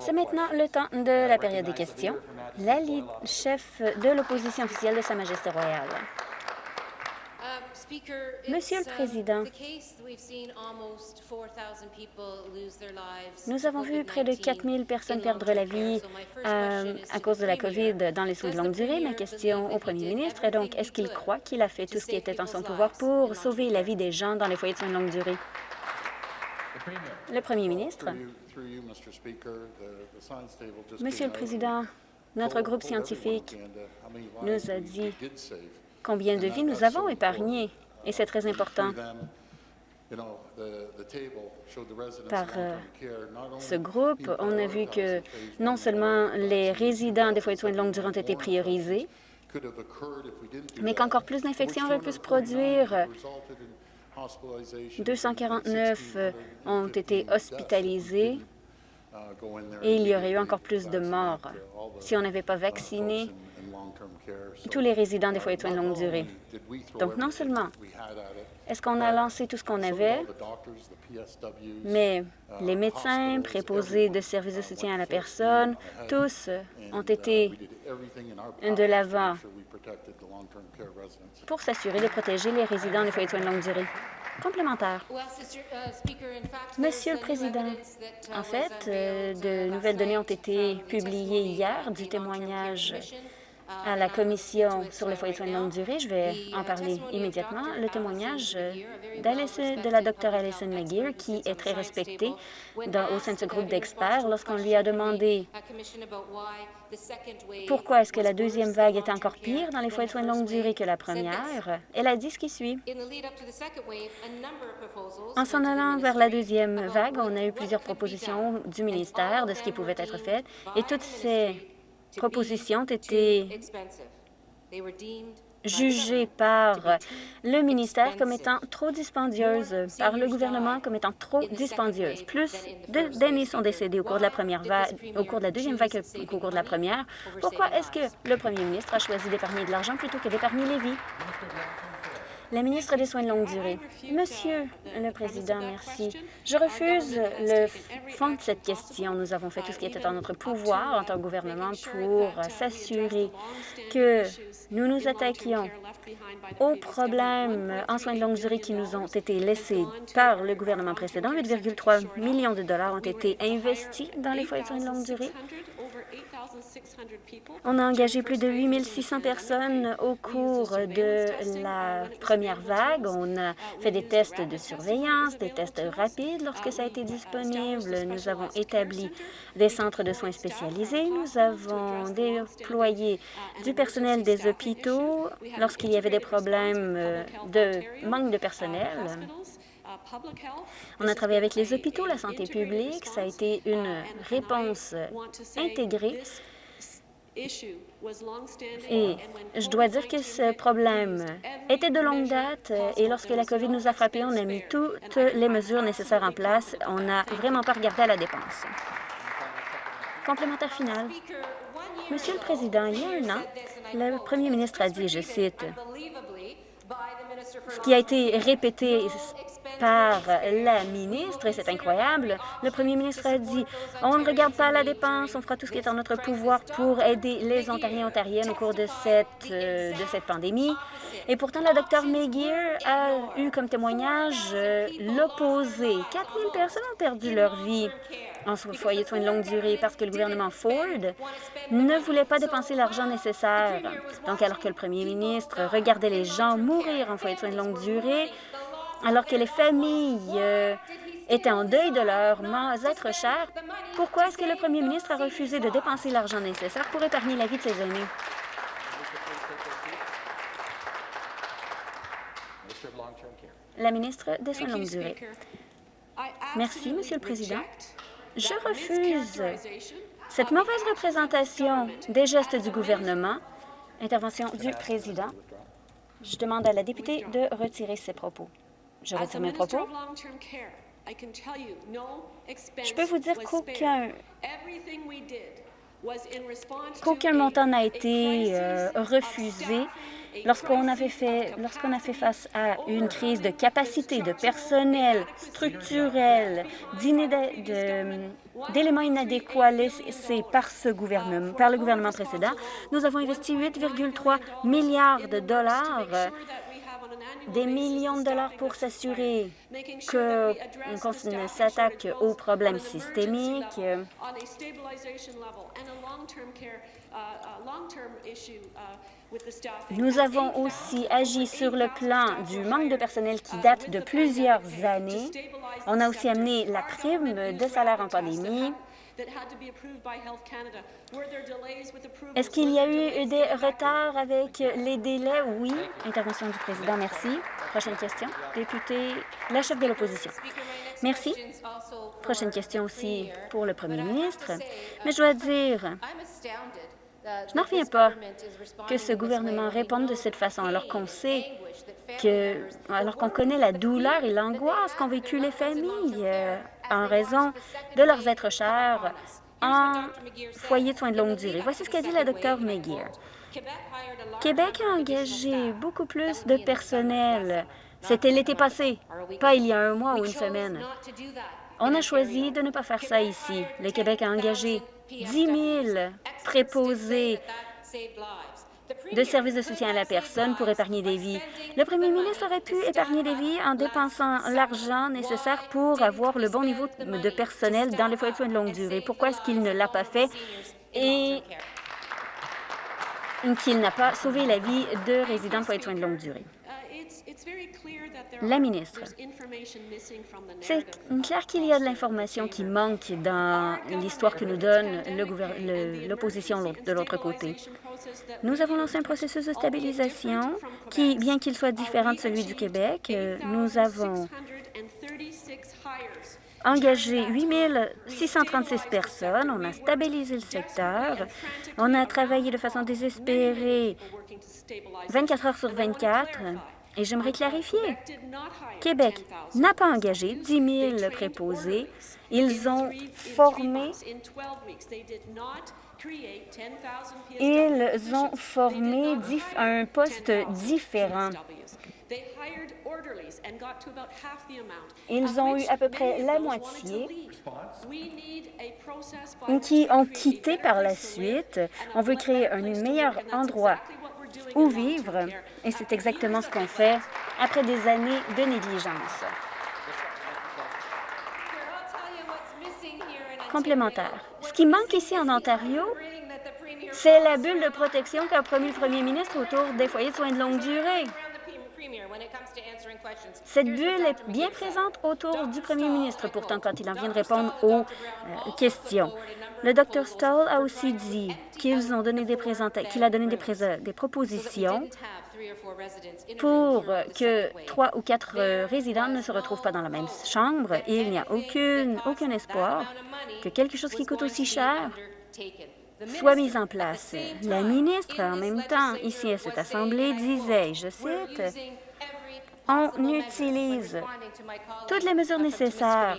C'est maintenant le temps de la période des questions. La chef de l'opposition officielle de Sa Majesté royale. Monsieur le Président, nous avons vu près de 4 000 personnes perdre la vie euh, à cause de la COVID dans les soins de longue durée. Ma question au premier ministre est donc, est-ce qu'il croit qu'il a fait tout ce qui était en son pouvoir pour sauver la vie des gens dans les foyers de soins de longue durée? Le premier ministre. Monsieur le Président, notre groupe scientifique nous a dit combien de vies nous avons épargnées, et c'est très important. Par euh, ce groupe, on a vu que non seulement les résidents des foyers de soins de longue durée ont été priorisés, mais qu'encore plus d'infections auraient pu se produire. 249 ont été hospitalisés. Et il y aurait eu encore plus de morts si on n'avait pas vacciné tous les résidents des foyers de soins de longue durée. Donc, non seulement est-ce qu'on a lancé tout ce qu'on avait, mais les médecins, préposés de services de soutien à la personne, tous ont été de l'avant pour s'assurer de protéger les résidents des foyers de soins de longue durée. Complémentaire. Monsieur le Président, en fait, euh, de nouvelles données ont été publiées hier du témoignage à la Commission sur les foyers de soins de longue durée. Je vais en parler immédiatement. Le témoignage de la Dr Alison McGear, qui est très respectée au sein de ce groupe d'experts, lorsqu'on lui a demandé pourquoi est-ce que la deuxième vague était encore pire dans les foyers de soins de longue durée que la première, elle a dit ce qui suit. En s'en allant vers la deuxième vague, on a eu plusieurs propositions du ministère de ce qui pouvait être fait, et toutes ces propositions ont été jugées par le ministère comme étant trop dispendieuses, par le gouvernement comme étant trop dispendieuses. Plus d'années sont décédées au cours de la première vague, au cours de la deuxième vague qu'au cours de la première. Pourquoi est-ce que le premier ministre a choisi d'épargner de l'argent plutôt que d'épargner les vies? La ministre des Soins de longue durée. Monsieur le Président, merci. Je refuse le fond de cette question. Nous avons fait tout ce qui était en notre pouvoir en tant que gouvernement pour s'assurer que nous nous attaquions aux problèmes en soins de longue durée qui nous ont été laissés par le gouvernement précédent. 8,3 millions de dollars ont été investis dans les foyers de soins de longue durée. On a engagé plus de 8 600 personnes au cours de la première vague. On a fait des tests de surveillance, des tests rapides lorsque ça a été disponible. Nous avons établi des centres de soins spécialisés. Nous avons déployé du personnel des hôpitaux lorsqu'il y avait des problèmes de manque de personnel. On a travaillé avec les hôpitaux, la santé publique. Ça a été une réponse intégrée et je dois dire que ce problème était de longue date et lorsque la COVID nous a frappés, on a mis toutes les mesures nécessaires en place. On n'a vraiment pas regardé à la dépense. Complémentaire final. Monsieur le Président, il y a un an, le premier ministre a dit, je cite, ce qui a été répété par la ministre, et c'est incroyable. Le premier ministre a dit « On ne regarde pas la dépense, on fera tout ce qui est en notre pouvoir pour aider les Ontariens et Ontariennes au cours de cette, euh, pandémie. » Et pourtant, la Dr McGear a eu comme témoignage euh, l'opposé. 4 000 personnes ont perdu leur vie en foyer de soins de longue durée parce que le gouvernement Ford ne voulait pas dépenser l'argent nécessaire. Donc, alors que le premier ministre regardait les gens mourir en foyer de soins de longue durée, alors que les familles euh, étaient en deuil de leurs êtres chers, pourquoi est-ce que le premier ministre a refusé de dépenser l'argent nécessaire pour épargner la vie de ses aînés? La ministre des Soins de longue durée. Merci, Monsieur le Président. Je refuse cette mauvaise représentation des gestes du gouvernement. Intervention du Président. Je demande à la députée de retirer ses propos. Je retire mes propos. Je peux vous dire qu'aucun qu'aucun montant n'a été euh, refusé lorsqu'on avait fait, lorsqu'on a fait face à une crise de capacité, de personnel, structurel, d'éléments inadéquats laissés par ce gouvernement, par le gouvernement précédent, nous avons investi 8,3 milliards de dollars des millions de dollars pour s'assurer qu'on s'attaque aux problèmes systémiques nous avons aussi agi sur le plan du manque de personnel qui date de plusieurs années. On a aussi amené la prime de salaire en pandémie. Est-ce qu'il y a eu des retards avec les délais? Oui. Intervention du président. Merci. Prochaine question. Député, la chef de l'opposition. Merci. Prochaine question aussi pour le premier ministre. Mais je dois dire, je n'en reviens pas que ce gouvernement réponde de cette façon alors qu'on sait que, alors qu'on connaît la douleur et l'angoisse qu'ont vécu les familles euh, en raison de leurs êtres chers en foyer de soins de longue durée. Voici ce qu'a dit la docteur McGear. Québec a engagé beaucoup plus de personnel. C'était l'été passé, pas il y a un mois ou une semaine. On a choisi de ne pas faire ça ici. Le Québec a engagé 10 000 préposés de services de soutien à la personne pour épargner des vies. Le premier ministre aurait pu épargner des vies en dépensant l'argent nécessaire pour avoir le bon niveau de personnel dans les foyers de soins de longue durée. Pourquoi est-ce qu'il ne l'a pas fait et qu'il n'a pas sauvé la vie de résidents de foyers de soins de longue durée? La ministre, c'est clair qu'il y a de l'information qui manque dans l'histoire que nous donne l'opposition de l'autre côté. Nous avons lancé un processus de stabilisation qui, bien qu'il soit différent de celui du Québec, euh, nous avons engagé 8 636 personnes, on a stabilisé le secteur, on a travaillé de façon désespérée 24 heures sur 24 et j'aimerais clarifier, Québec n'a pas engagé 10 000 préposés. Ils ont formé ils ont formé un poste différent. Ils ont eu à peu près la moitié qui ont quitté par la suite. On veut créer un meilleur endroit où vivre, et c'est exactement ce qu'on fait après des années de négligence. Complémentaire. Ce qui manque ici en Ontario, c'est la bulle de protection qu'a promis le premier ministre autour des foyers de soins de longue durée. Cette bulle est bien présente autour du premier ministre, pourtant, quand il en vient de répondre aux euh, questions. Le Dr Stoll a aussi dit qu'ils ont donné des qu'il a donné des, des propositions pour que trois ou quatre euh, résidents ne se retrouvent pas dans la même chambre et il n'y a aucune, aucun espoir que quelque chose qui coûte aussi cher soit mis en place. La ministre, en même temps, ici à cette Assemblée, disait, je cite, « On utilise toutes les mesures nécessaires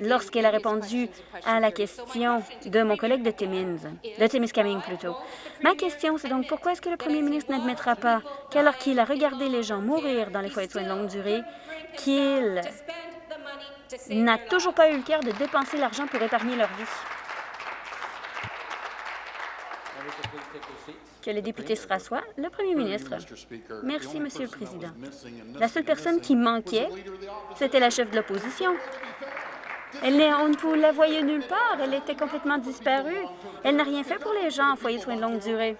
lorsqu'elle a répondu à la question de mon collègue de Timmins, de Timiskaming plutôt. Ma question, c'est donc pourquoi est-ce que le premier ministre n'admettra pas qu'alors qu'il a regardé les gens mourir dans les foyers de soins de longue durée, qu'il n'a toujours pas eu le cœur de dépenser l'argent pour épargner leur vie? Que les députés se rassoient. Le premier ministre. Merci, Monsieur le Président. La seule personne qui manquait, c'était la chef de l'opposition. Elle on ne la voyait nulle part. Elle était complètement disparue. Elle n'a rien fait pour les gens en foyer de soins de longue durée.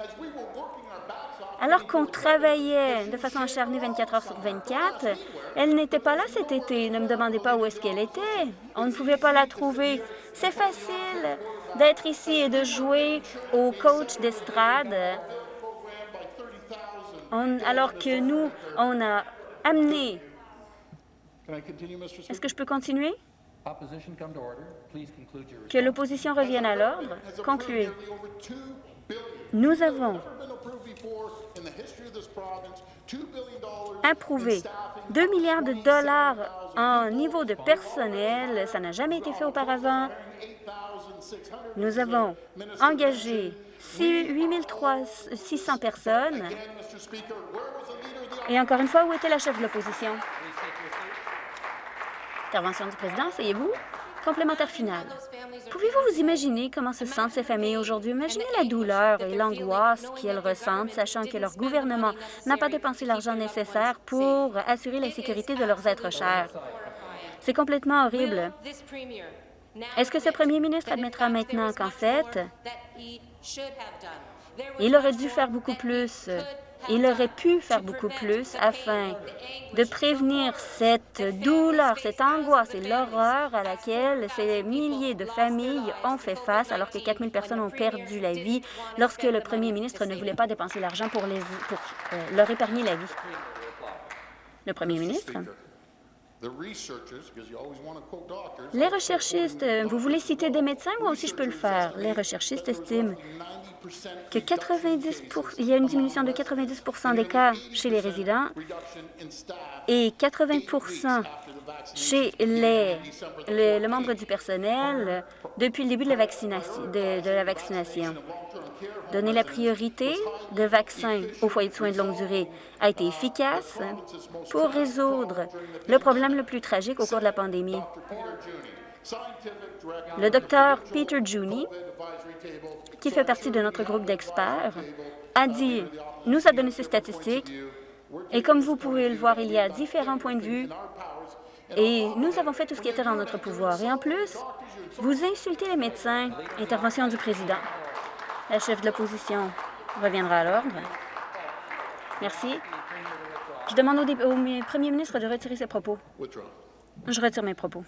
Alors qu'on travaillait de façon acharnée 24 heures sur 24, elle n'était pas là cet été. Ne me demandez pas où est-ce qu'elle était. On ne pouvait pas la trouver. C'est facile d'être ici et de jouer au coach d'estrade alors que nous, on a amené... Est-ce que je peux continuer? Que l'opposition revienne à l'ordre? Concluez. Nous avons approuvé 2 milliards de dollars en niveau de personnel. Ça n'a jamais été fait auparavant. Nous avons engagé 8 600 personnes. Et encore une fois, où était la chef de l'opposition? Intervention du président, asseyez-vous. Complémentaire final. Pouvez-vous vous imaginer comment se sentent ces familles aujourd'hui? Imaginez la douleur et l'angoisse qu'elles ressentent, sachant que leur gouvernement n'a pas dépensé l'argent nécessaire pour assurer la sécurité de leurs êtres chers. C'est complètement horrible. Est-ce que ce premier ministre admettra maintenant qu'en fait, il aurait dû faire beaucoup plus il aurait pu faire beaucoup plus afin de prévenir cette douleur, cette angoisse et l'horreur à laquelle ces milliers de familles ont fait face alors que 4 000 personnes ont perdu la vie lorsque le premier ministre ne voulait pas dépenser l'argent pour, euh, leur épargner la vie. Le premier ministre? Les recherchistes, vous voulez citer des médecins? Moi aussi, je peux le faire? Les recherchistes estiment que 90 il y a une diminution de 90% des cas chez les résidents et 80% chez les, le membre du personnel depuis le début de la vaccination. De, la vaccination. Donner la priorité de vaccins aux foyers de soins de longue durée a été efficace pour résoudre le problème le plus tragique au cours de la pandémie. Le docteur Peter Juni, qui fait partie de notre groupe d'experts, a dit, nous a donné ces statistiques, et comme vous pouvez le voir, il y a différents points de vue, et nous avons fait tout ce qui était dans notre pouvoir. Et en plus, vous insultez les médecins. Intervention du président. La chef de l'opposition reviendra à l'ordre. Merci. Je demande au, au, premier ministre de retirer ses propos. Je retire mes propos.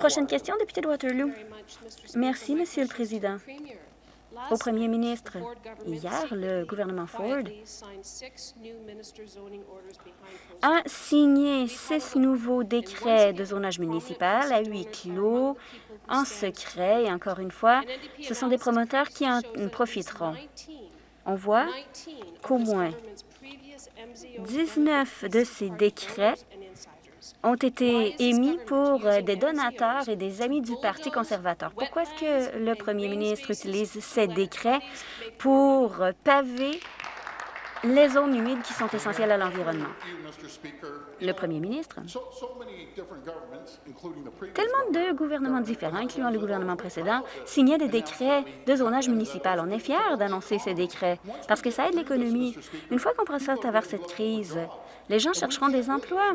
Prochaine question, député de Waterloo. Merci, Monsieur le Président. Au premier ministre, hier, le gouvernement Ford a signé six nouveaux décrets de zonage municipal à huis clos, en secret, et encore une fois, ce sont des promoteurs qui en profiteront. On voit qu'au moins 19 de ces décrets ont été émis pour euh, des donateurs et des amis du Parti conservateur. Pourquoi est-ce que le premier ministre utilise ces décrets pour paver les zones humides qui sont essentielles à l'environnement? Le premier ministre. Tellement de gouvernements différents, incluant le gouvernement précédent, signaient des décrets de zonage municipal. On est fiers d'annoncer ces décrets parce que ça aide l'économie. Une fois qu'on passe à travers cette crise, les gens chercheront des emplois.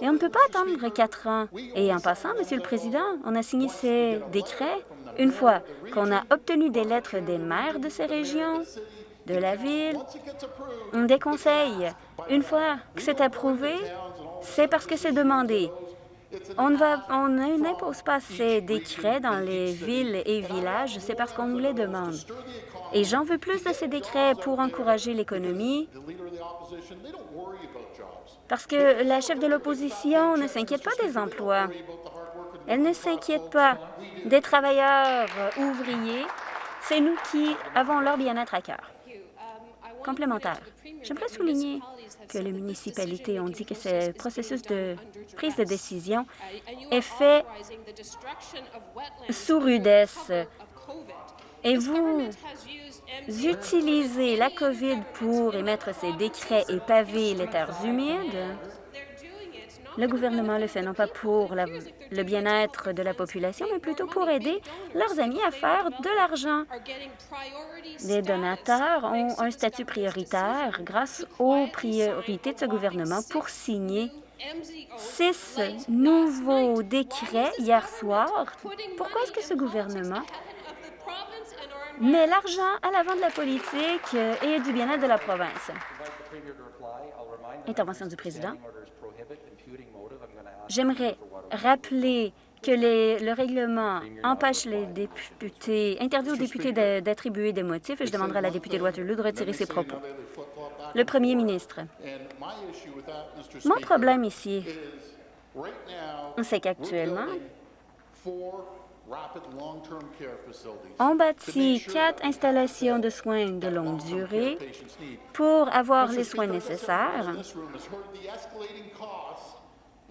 Et on ne peut pas attendre quatre ans. Et en passant, Monsieur le Président, on a signé ces décrets une fois qu'on a obtenu des lettres des maires de ces régions, de la ville, des conseils. Une fois que c'est approuvé, c'est parce que c'est demandé. On n'impose pas ces décrets dans les villes et villages, c'est parce qu'on nous les demande. Et j'en veux plus de ces décrets pour encourager l'économie, parce que la chef de l'opposition ne s'inquiète pas des emplois. Elle ne s'inquiète pas des travailleurs ouvriers. C'est nous qui avons leur bien-être à cœur. J'aimerais souligner que les municipalités ont dit que ce processus de prise de décision est fait sous rudesse. Et vous utilisez la COVID pour émettre ces décrets et paver les terres humides, le gouvernement le fait non pas pour le bien-être de la population, mais plutôt pour aider leurs amis à faire de l'argent. Les donateurs ont un statut prioritaire grâce aux priorités de ce gouvernement pour signer six nouveaux décrets hier soir. Pourquoi est-ce que ce gouvernement met l'argent à l'avant de la politique et du bien-être de la province? Intervention du président. J'aimerais rappeler que le règlement empêche les députés, interdit aux députés d'attribuer des motifs et je demanderai à la députée de Waterloo de retirer ses propos. Le premier ministre. Mon problème ici, c'est qu'actuellement, on bâtit quatre installations de soins de longue durée pour avoir les soins nécessaires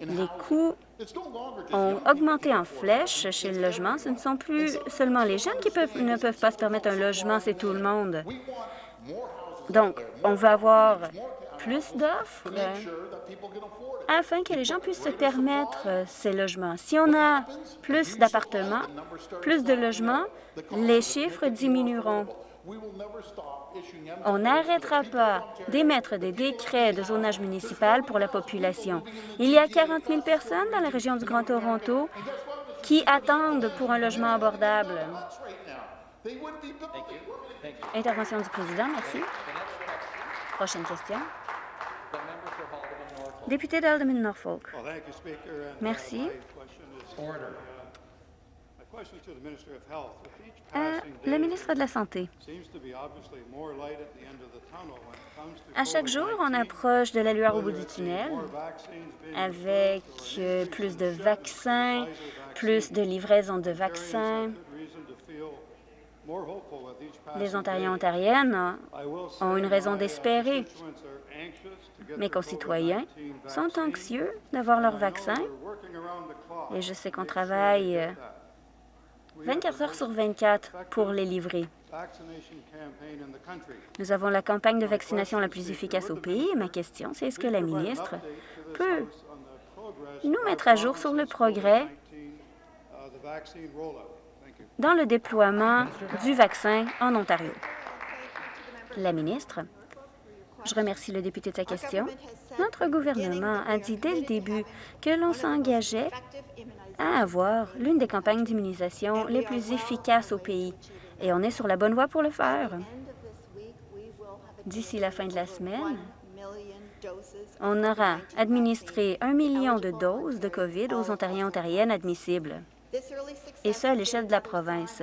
Les coûts ont augmenté en flèche chez le logement. Ce ne sont plus seulement les jeunes qui ne peuvent pas se permettre un logement, c'est tout le monde. Donc, on va avoir plus d'offres afin que les gens puissent se permettre ces logements. Si on a plus d'appartements, plus de logements, les chiffres diminueront. On n'arrêtera pas d'émettre des décrets de zonage municipal pour la population. Il y a 40 000 personnes dans la région du Grand Toronto qui attendent pour un logement abordable. Intervention du président, merci. Prochaine question. Député d'Alderman Norfolk. Merci. Euh, le ministre de la Santé. À chaque jour, on approche de la lueur au bout du tunnel avec euh, plus de vaccins, plus de livraisons de vaccins. Les Ontariens et Ontariennes ont une raison d'espérer. Mes concitoyens sont anxieux d'avoir leur vaccin et je sais qu'on travaille 24 heures sur 24 pour les livrer. Nous avons la campagne de vaccination la plus efficace au pays. ma question, c'est est-ce que la ministre peut nous mettre à jour sur le progrès dans le déploiement du vaccin en Ontario? La ministre. Je remercie le député de sa question. Notre gouvernement a dit dès le début que l'on s'engageait à avoir l'une des campagnes d'immunisation les plus efficaces au pays. Et on est sur la bonne voie pour le faire. D'ici la fin de la semaine, on aura administré un million de doses de COVID aux Ontariens et Ontariennes admissibles, et ce, à l'échelle de la province.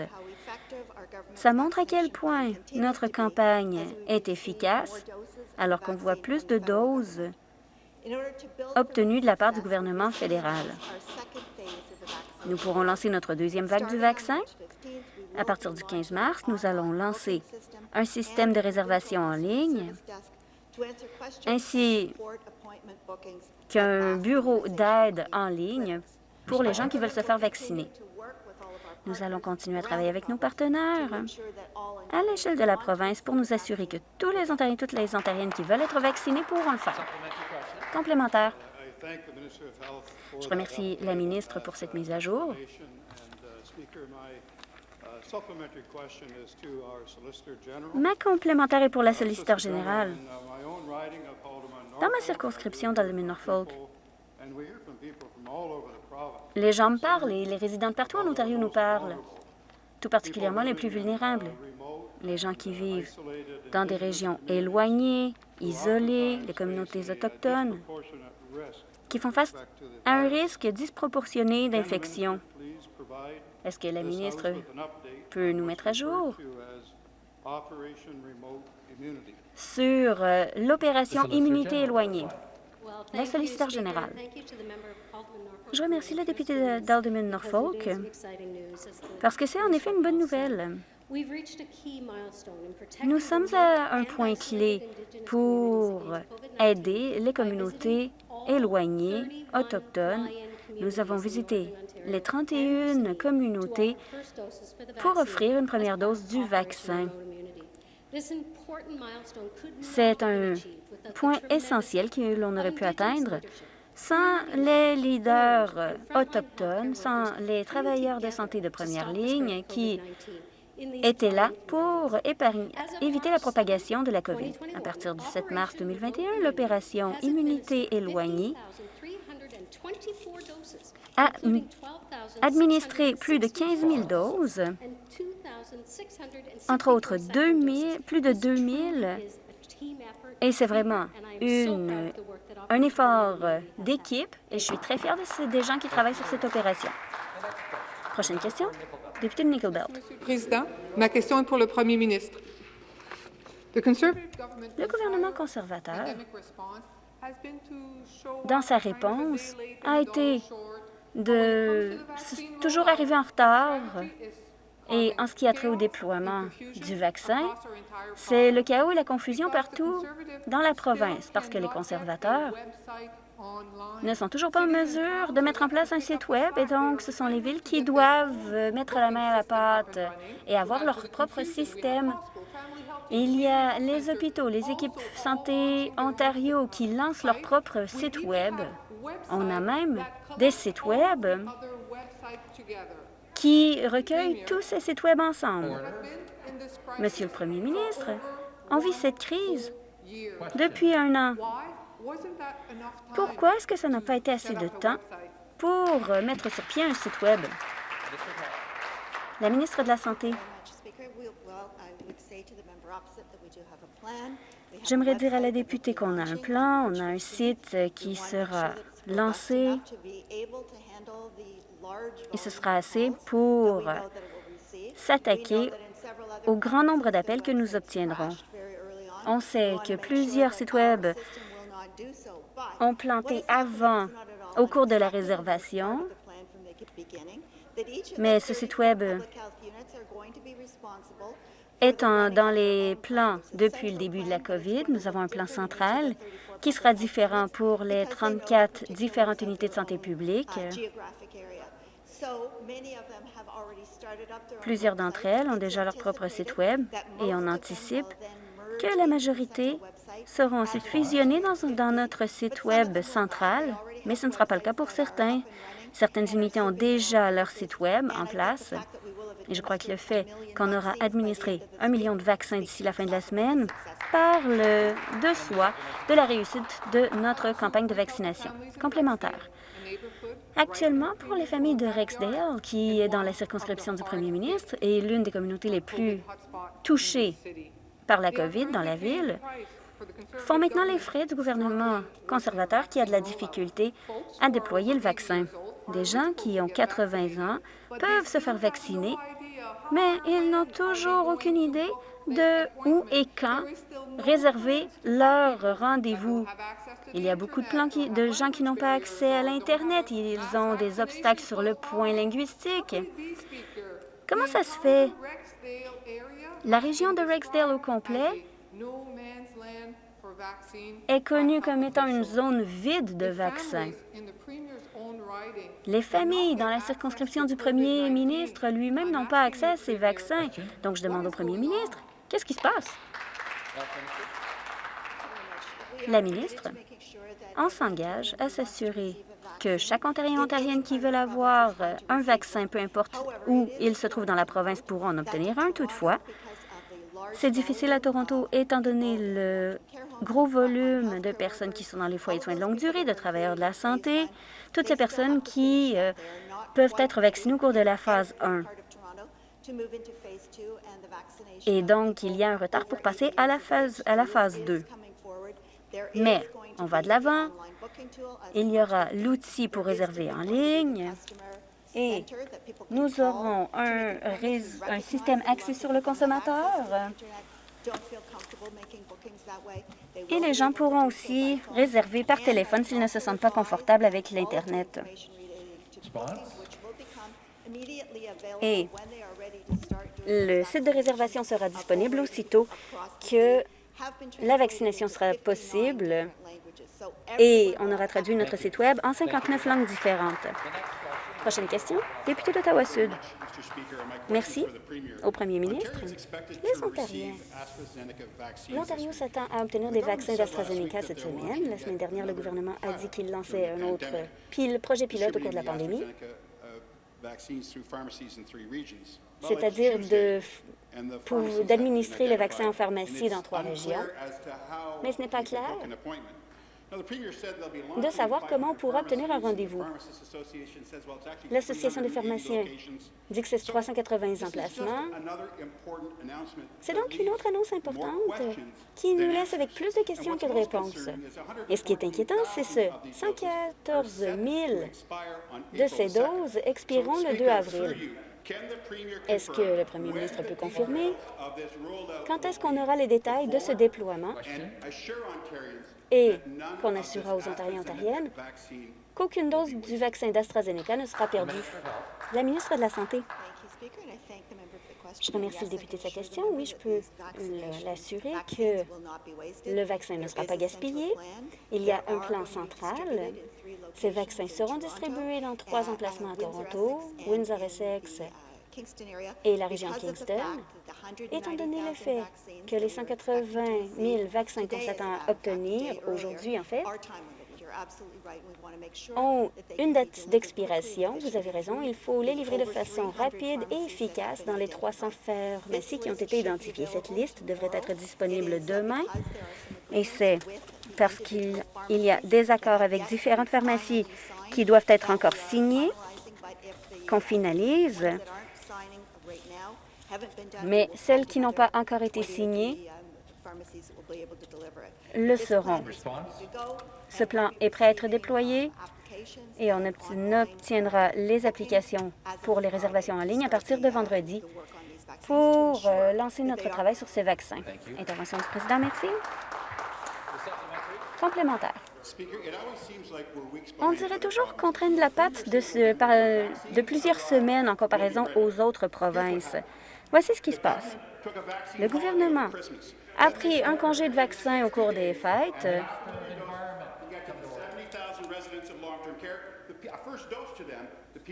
Ça montre à quel point notre campagne est efficace, alors qu'on voit plus de doses obtenues de la part du gouvernement fédéral. Nous pourrons lancer notre deuxième vague du vaccin. À partir du 15 mars, nous allons lancer un système de réservation en ligne ainsi qu'un bureau d'aide en ligne pour les gens qui veulent se faire vacciner. Nous allons continuer à travailler avec nos partenaires à l'échelle de la province pour nous assurer que tous les Ontariens et toutes les Ontariennes qui veulent être vaccinés pourront le faire. Complémentaire. Je remercie la ministre pour cette mise à jour. Ma complémentaire est pour la solliciteur générale. Dans ma circonscription dans le Norfolk, les gens me parlent et les résidents de partout en Ontario nous parlent, tout particulièrement les plus vulnérables, les gens qui vivent dans des régions éloignées, isolées, les communautés autochtones qui font face à un risque disproportionné d'infection. Est-ce que la ministre peut nous mettre à jour sur euh, l'opération Immunité éloignée? La solliciteur générale. Je remercie le député d'Alderman Norfolk parce que c'est en effet une bonne nouvelle. Nous sommes à un point clé pour aider les communautés éloignées, autochtones. Nous avons visité les 31 communautés pour offrir une première dose du vaccin. C'est un point essentiel que l'on aurait pu atteindre sans les leaders autochtones, sans les travailleurs de santé de première ligne qui étaient là pour éviter la propagation de la COVID. À partir du 7 mars 2021, l'opération Immunité éloignée a administré plus de 15 000 doses, entre autres 2 plus de 2 000, et c'est vraiment un effort d'équipe, et je suis très fière de, des gens qui travaillent sur cette opération. Prochaine question. Député de Nickelbelt. Président, ma question est pour le premier ministre. Le gouvernement conservateur, dans sa réponse, a été de toujours arriver en retard Et en ce qui a trait au déploiement du vaccin, c'est le chaos et la confusion partout dans la province parce que les conservateurs ne sont toujours pas en mesure de mettre en place un site Web et donc ce sont les villes qui doivent mettre la main à la pâte et avoir leur propre système. Il y a les hôpitaux, les équipes Santé Ontario qui lancent leur propre site Web. On a même des sites Web qui recueillent tous ces sites Web ensemble. Monsieur le Premier ministre, on vit cette crise depuis un an. Pourquoi est-ce que ça n'a pas été assez de temps pour mettre sur pied un site Web? La ministre de la Santé. J'aimerais dire à la députée qu'on a un plan, on a un site qui sera lancé et ce sera assez pour s'attaquer au grand nombre d'appels que nous obtiendrons. On sait que plusieurs sites Web ont planté avant, au cours de la réservation, mais ce site Web est dans les plans depuis le début de la COVID. Nous avons un plan central qui sera différent pour les 34 différentes unités de santé publique. Plusieurs d'entre elles ont déjà leur propre site Web et on anticipe que la majorité seront ensuite fusionnées dans, notre site Web central, mais ce ne sera pas le cas pour certains. Certaines unités ont déjà leur site Web en place. Et je crois que le fait qu'on aura administré un million de vaccins d'ici la fin de la semaine parle de soi de la réussite de notre campagne de vaccination complémentaire. Actuellement, pour les familles de Rexdale, qui est dans la circonscription du premier ministre et l'une des communautés les plus touchées par la COVID dans la ville, font maintenant les frais du gouvernement conservateur qui a de la difficulté à déployer le vaccin. Des gens qui ont 80 ans peuvent se faire vacciner, mais ils n'ont toujours aucune idée de où et quand réserver leur rendez-vous. Il y a beaucoup de, de gens qui n'ont pas accès à l'Internet. Ils ont des obstacles sur le point linguistique. Comment ça se fait? La région de Rexdale au complet est connue comme étant une zone vide de vaccins. Les familles dans la circonscription du premier ministre lui-même n'ont pas accès à ces vaccins. Donc, je demande au premier ministre, qu'est-ce qui se passe? La ministre, on s'engage à s'assurer que chaque Ontarien et Ontarienne qui veulent avoir un vaccin, peu importe où il se trouve dans la province, pourront en obtenir un. Toutefois, c'est difficile à Toronto étant donné le gros volume de personnes qui sont dans les foyers de soins de longue durée, de travailleurs de la santé, toutes ces personnes qui euh, peuvent être vaccinées au cours de la phase 1. Et donc, il y a un retard pour passer à la phase, à la phase 2. Mais on va de l'avant. Il y aura l'outil pour réserver en ligne et nous aurons un, un système axé sur le consommateur. Et les gens pourront aussi réserver par téléphone s'ils ne se sentent pas confortables avec l'Internet. Et le site de réservation sera disponible aussitôt que la vaccination sera possible et on aura traduit notre site Web en 59 langues différentes. Prochaine question, député d'Ottawa-Sud. Merci au premier ministre. Les Ontariens. L'Ontario s'attend à obtenir des vaccins d'AstraZeneca cette semaine. La semaine dernière, le gouvernement a dit qu'il lançait un autre projet pilote au cours de la pandémie, c'est-à-dire d'administrer les vaccins en pharmacie dans trois régions. Mais ce n'est pas clair de savoir comment on pourra obtenir un rendez-vous. L'Association des pharmaciens dit que c'est 380 emplacements. C'est donc une autre annonce importante qui nous laisse avec plus de questions que de réponses. Et ce qui est inquiétant, c'est ce 114 000 de ces doses expireront le 2 avril. Est-ce que le premier ministre peut confirmer? Quand est-ce qu'on aura les détails de ce déploiement? Et qu'on assurera aux Ontariens et Ontariennes qu'aucune dose du vaccin d'AstraZeneca ne sera perdue. La ministre de la Santé. Je remercie le député de sa question. Oui, je peux l'assurer que le vaccin ne sera pas gaspillé. Il y a un plan central. Ces vaccins seront distribués dans trois emplacements à Toronto, Windsor-Essex et la région Kingston. Étant donné le fait que les 180 000 vaccins qu'on s'attend à obtenir aujourd'hui, en fait, ont une date d'expiration. Vous avez raison, il faut les livrer de façon rapide et efficace dans les 300 pharmacies qui ont été identifiées. Cette liste devrait être disponible demain et c'est parce qu'il y a des accords avec différentes pharmacies qui doivent être encore signés, qu'on finalise, mais celles qui n'ont pas encore été signées le seront. Ce plan est prêt à être déployé et on obtiendra les applications pour les réservations en ligne à partir de vendredi pour euh, lancer notre travail sur ces vaccins. Intervention du président, merci. Complémentaire. On dirait toujours qu'on traîne la patte de, ce, de plusieurs semaines en comparaison aux autres provinces. Voici ce qui se passe. Le gouvernement a pris un congé de vaccin au cours des fêtes.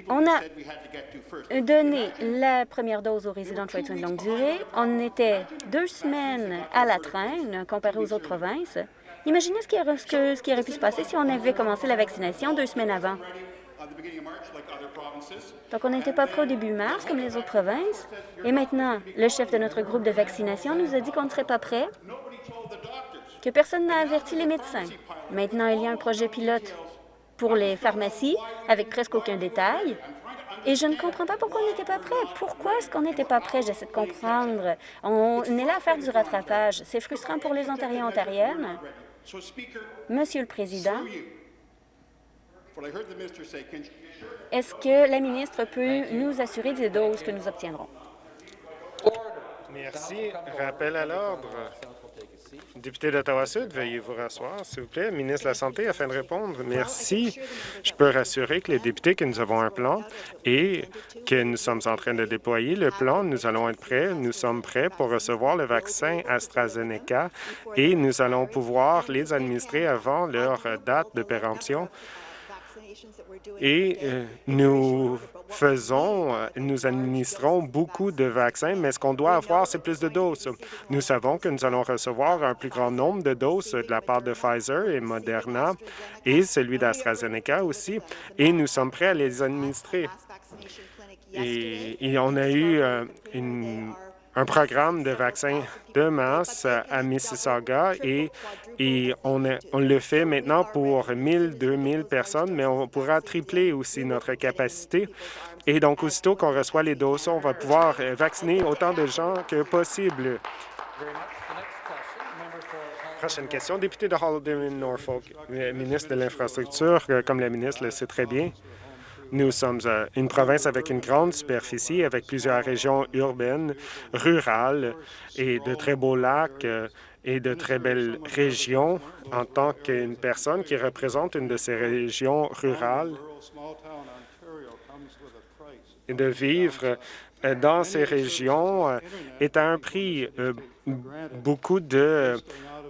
On a donné la première dose aux résidents de soins de longue durée. On était deux semaines à la traîne comparé aux autres provinces. Imaginez ce qui, aurait, ce qui aurait pu se passer si on avait commencé la vaccination deux semaines avant. Donc, on n'était pas prêt au début mars, comme les autres provinces. Et maintenant, le chef de notre groupe de vaccination nous a dit qu'on ne serait pas prêt, que personne n'a averti les médecins. Maintenant, il y a un projet pilote pour les pharmacies, avec presque aucun détail. Et je ne comprends pas pourquoi on n'était pas prêt. Pourquoi est-ce qu'on n'était pas prêt? J'essaie de comprendre. On est là à faire du rattrapage. C'est frustrant pour les Ontariens et Ontariennes. Monsieur le Président, est-ce que la ministre peut nous assurer des doses que nous obtiendrons? Merci. Rappel à l'ordre. Député d'Ottawa-Sud, veuillez vous rasseoir, s'il vous plaît. Ministre de la Santé, afin de répondre. Merci. Je peux rassurer que les députés que nous avons un plan et que nous sommes en train de déployer le plan. Nous allons être prêts. Nous sommes prêts pour recevoir le vaccin AstraZeneca et nous allons pouvoir les administrer avant leur date de péremption et euh, nous faisons, euh, nous administrons beaucoup de vaccins, mais ce qu'on doit avoir, c'est plus de doses. Nous savons que nous allons recevoir un plus grand nombre de doses de la part de Pfizer et Moderna et celui d'AstraZeneca aussi, et nous sommes prêts à les administrer. Et, on a eu euh, une un programme de vaccins de masse à Mississauga et, et on, le fait maintenant pour 1000, 2000 personnes, mais on pourra tripler aussi notre capacité. Et donc, aussitôt qu'on reçoit les doses, on va pouvoir vacciner autant de gens que possible. Prochaine question, député de Haldimand-Norfolk, ministre de l'Infrastructure, comme la ministre le sait très bien. Nous sommes euh, une province avec une grande superficie, avec plusieurs régions urbaines, rurales et de très beaux lacs euh, et de très belles régions. En tant qu'une personne qui représente une de ces régions rurales, de vivre euh, dans ces régions est à un prix. Beaucoup de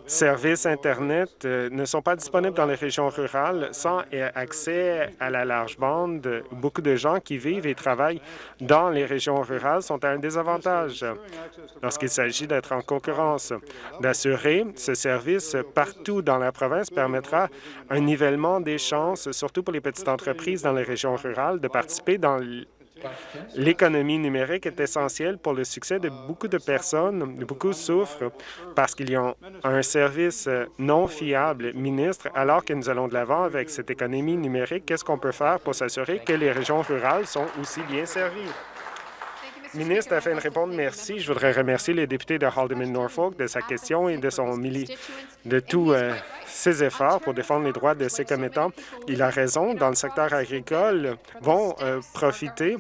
services Internet euh, ne sont pas disponibles dans les régions rurales sans accès à la large bande. Beaucoup de gens qui vivent et travaillent dans les régions rurales sont à un désavantage lorsqu'il s'agit d'être en concurrence. D'assurer ce service partout dans la province permettra un nivellement des chances, surtout pour les petites entreprises dans les régions rurales, de participer dans L'économie numérique est essentielle pour le succès de beaucoup de personnes. Beaucoup souffrent parce qu'ils ont un service non fiable. Ministre, alors que nous allons de l'avant avec cette économie numérique, qu'est-ce qu'on peut faire pour s'assurer que les régions rurales sont aussi bien servies? Ministre, afin de répondre, merci. Je voudrais remercier les députés de Haldeman-Norfolk de sa question et de son de tous euh, ses efforts pour défendre les droits de ses commettants. Il a raison. Dans le secteur agricole, vont euh, profiter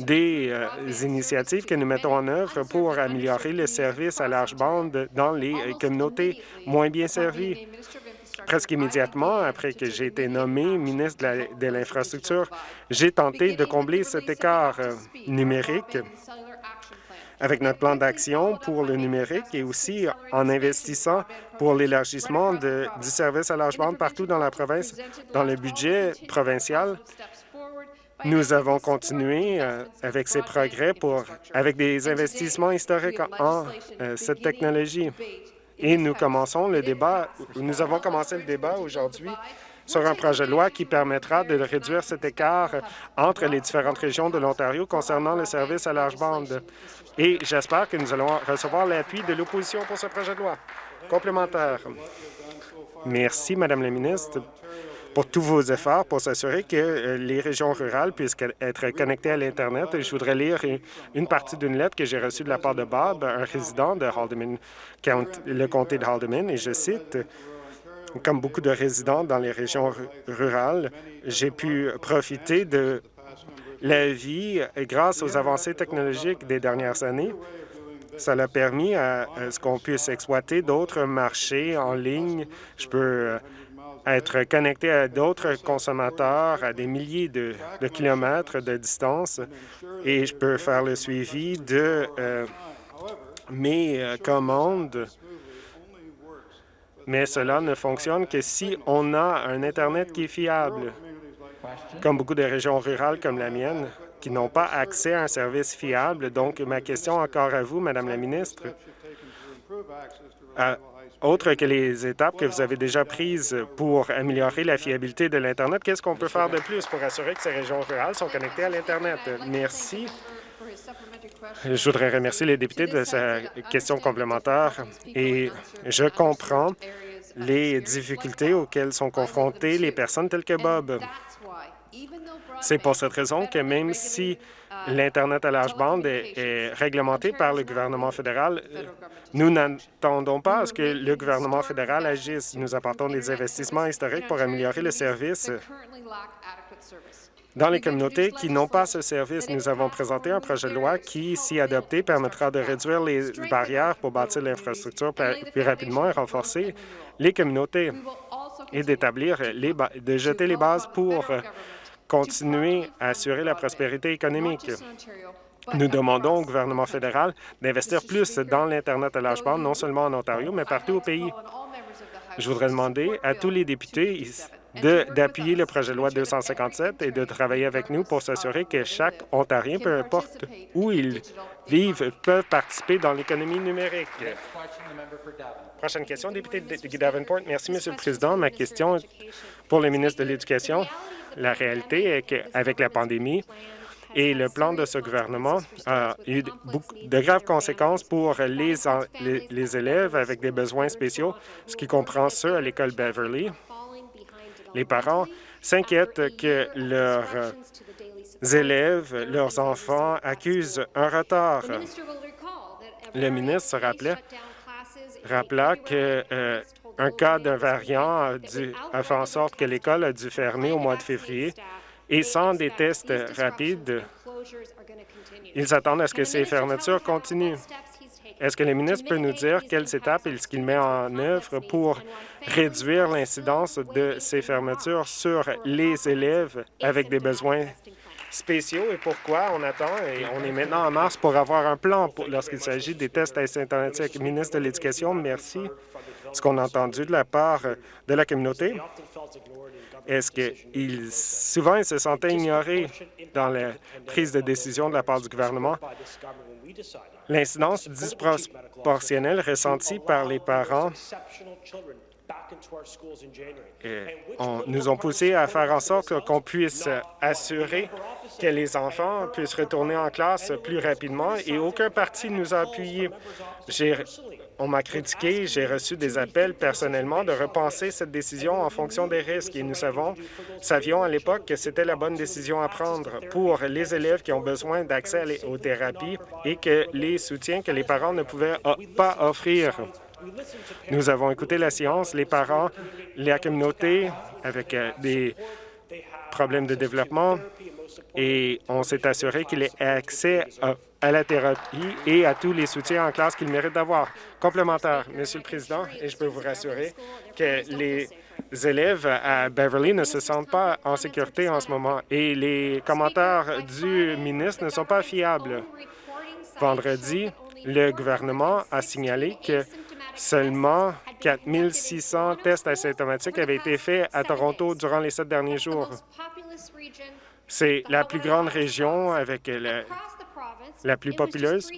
des euh, initiatives que nous mettons en œuvre pour améliorer les services à large bande dans les communautés moins bien servies. Presque immédiatement après que j'ai été nommé ministre de l'Infrastructure, j'ai tenté de combler cet écart numérique avec notre plan d'action pour le numérique et aussi en investissant pour l'élargissement du service à large bande partout dans la province. Dans le budget provincial, nous avons continué euh, avec ces progrès pour, avec des investissements historiques en euh, cette technologie. Et nous commençons le débat, nous avons commencé le débat aujourd'hui sur un projet de loi qui permettra de réduire cet écart entre les différentes régions de l'Ontario concernant le service à large bande. Et j'espère que nous allons recevoir l'appui de l'opposition pour ce projet de loi. Complémentaire. Merci, Madame la ministre, pour tous vos efforts pour s'assurer que euh, les régions rurales puissent être connectées à l'Internet. Je voudrais lire une partie d'une lettre que j'ai reçue de la part de Bob, un résident de Haldeman, le comté de Haldeman, et je cite comme beaucoup de résidents dans les régions rurales, j'ai pu profiter de la vie grâce aux avancées technologiques des dernières années. Ça a permis à, ce qu'on puisse exploiter d'autres marchés en ligne. Je peux euh, être connecté à d'autres consommateurs à des milliers de, kilomètres de distance et je peux faire le suivi de euh, mes euh, commandes mais cela ne fonctionne que si on a un Internet qui est fiable. Comme beaucoup de régions rurales comme la mienne, qui n'ont pas accès à un service fiable. Donc, ma question encore à vous, Madame la ministre, autre que les étapes que vous avez déjà prises pour améliorer la fiabilité de l'Internet, qu'est-ce qu'on peut faire de plus pour assurer que ces régions rurales sont connectées à l'Internet? Merci. Je voudrais remercier les députés de sa question complémentaire et je comprends les difficultés auxquelles sont confrontées les personnes telles que Bob. C'est pour cette raison que même si l'Internet à large bande est, réglementé par le gouvernement fédéral, nous n'attendons pas à ce que le gouvernement fédéral agisse. Nous apportons des investissements historiques pour améliorer le service. dans les communautés qui n'ont pas ce service, nous avons présenté un projet de loi qui, si adopté, permettra de réduire les barrières pour bâtir l'infrastructure plus rapidement et renforcer les communautés et d'établir les de jeter les bases pour continuer à assurer la prospérité économique. Nous demandons au gouvernement fédéral d'investir plus dans l'Internet à large bande, non seulement en Ontario, mais partout au pays. Je voudrais demander à tous les députés d'appuyer le projet de loi 257 et de travailler avec nous pour s'assurer que chaque Ontarien, peu importe où il vivent, peuvent participer dans l'économie numérique. Prochaine question, député de Davenport. Merci, Monsieur le Président. Ma question pour le ministre de l'Éducation. La réalité est qu'avec la pandémie, et le plan de ce gouvernement a eu de graves conséquences pour les, les élèves avec des besoins spéciaux, ce qui comprend ceux à l'école Beverly, les parents s'inquiètent que leurs élèves, leurs enfants accusent un retard. Le ministre se rappelait, rappela que euh, un cas d'un variant a, fait en sorte que l'école a dû fermer au mois de février et sans des tests rapides, ils attendent à ce que ces fermetures continuent. Est-ce que le ministre peut nous dire quelles étapes est-ce qu'il met en œuvre pour réduire l'incidence de ces fermetures sur les élèves avec des besoins spéciaux et pourquoi on attend et on est maintenant en mars pour avoir un plan lorsqu'il s'agit des tests asymptomatiques. Ministre de l'Éducation, merci. Ce qu'on a entendu de la part de la communauté, est-ce qu'il souvent ils se sentaient ignorés dans la prise de décision de la part du gouvernement L'incidence disproportionnelle ressentie par les parents nous ont poussé à faire en sorte qu'on puisse assurer que les enfants puissent retourner en classe plus rapidement et aucun parti nous a appuyés. On m'a critiqué, j'ai reçu des appels personnellement de repenser cette décision en fonction des risques et nous savons, savions à l'époque que c'était la bonne décision à prendre pour les élèves qui ont besoin d'accès aux thérapies et que les soutiens que les parents ne pouvaient pas offrir. Nous avons écouté la science, les parents, la communauté avec euh, des problèmes de développement et on s'est assuré qu'il ait accès à, la thérapie et à tous les soutiens en classe qu'il mérite d'avoir. Complémentaire, Monsieur le Président, et je peux vous rassurer que les élèves à Beverly ne se sentent pas en sécurité en ce moment et les commentaires du ministre ne sont pas fiables. Vendredi, le gouvernement a signalé que seulement 4 600 tests asymptomatiques avaient été faits à Toronto durant les sept derniers jours. C'est la plus grande région avec la, plus populeuse.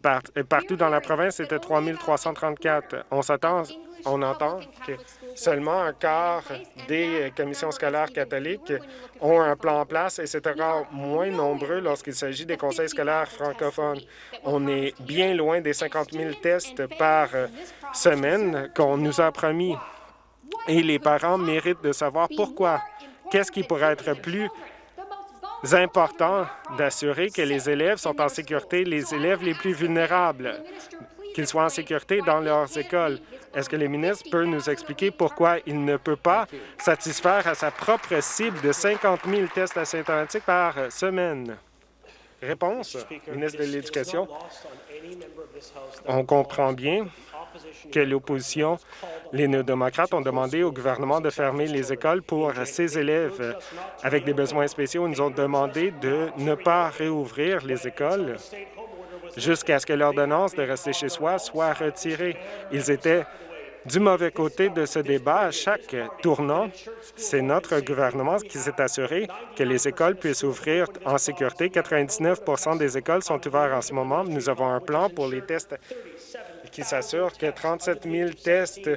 Part, partout dans la province, c'était 3 334. On s'attend, on entend que seulement un quart des commissions scolaires catholiques ont un plan en place et c'est encore moins nombreux lorsqu'il s'agit des conseils scolaires francophones. On est bien loin des 50 000 tests par semaine qu'on nous a promis. Et les parents méritent de savoir pourquoi. Qu'est-ce qui pourrait être plus important d'assurer que les élèves sont en sécurité, les élèves les plus vulnérables, qu'ils soient en sécurité dans leurs écoles. Est-ce que le ministre peut nous expliquer pourquoi il ne peut pas satisfaire à sa propre cible de 50 000 tests asymptomatiques par semaine? Réponse, ministre de l'Éducation. On comprend bien que l'opposition, les néo-démocrates ont demandé au gouvernement de fermer les écoles pour ces élèves avec des besoins spéciaux. Ils nous ont demandé de ne pas réouvrir les écoles jusqu'à ce que l'ordonnance de rester chez soi soit retirée. Ils étaient du mauvais côté de ce débat à chaque tournant. C'est notre gouvernement qui s'est assuré que les écoles puissent ouvrir en sécurité. 99% des écoles sont ouvertes en ce moment. Nous avons un plan pour les tests qui s'assure que 37 000 tests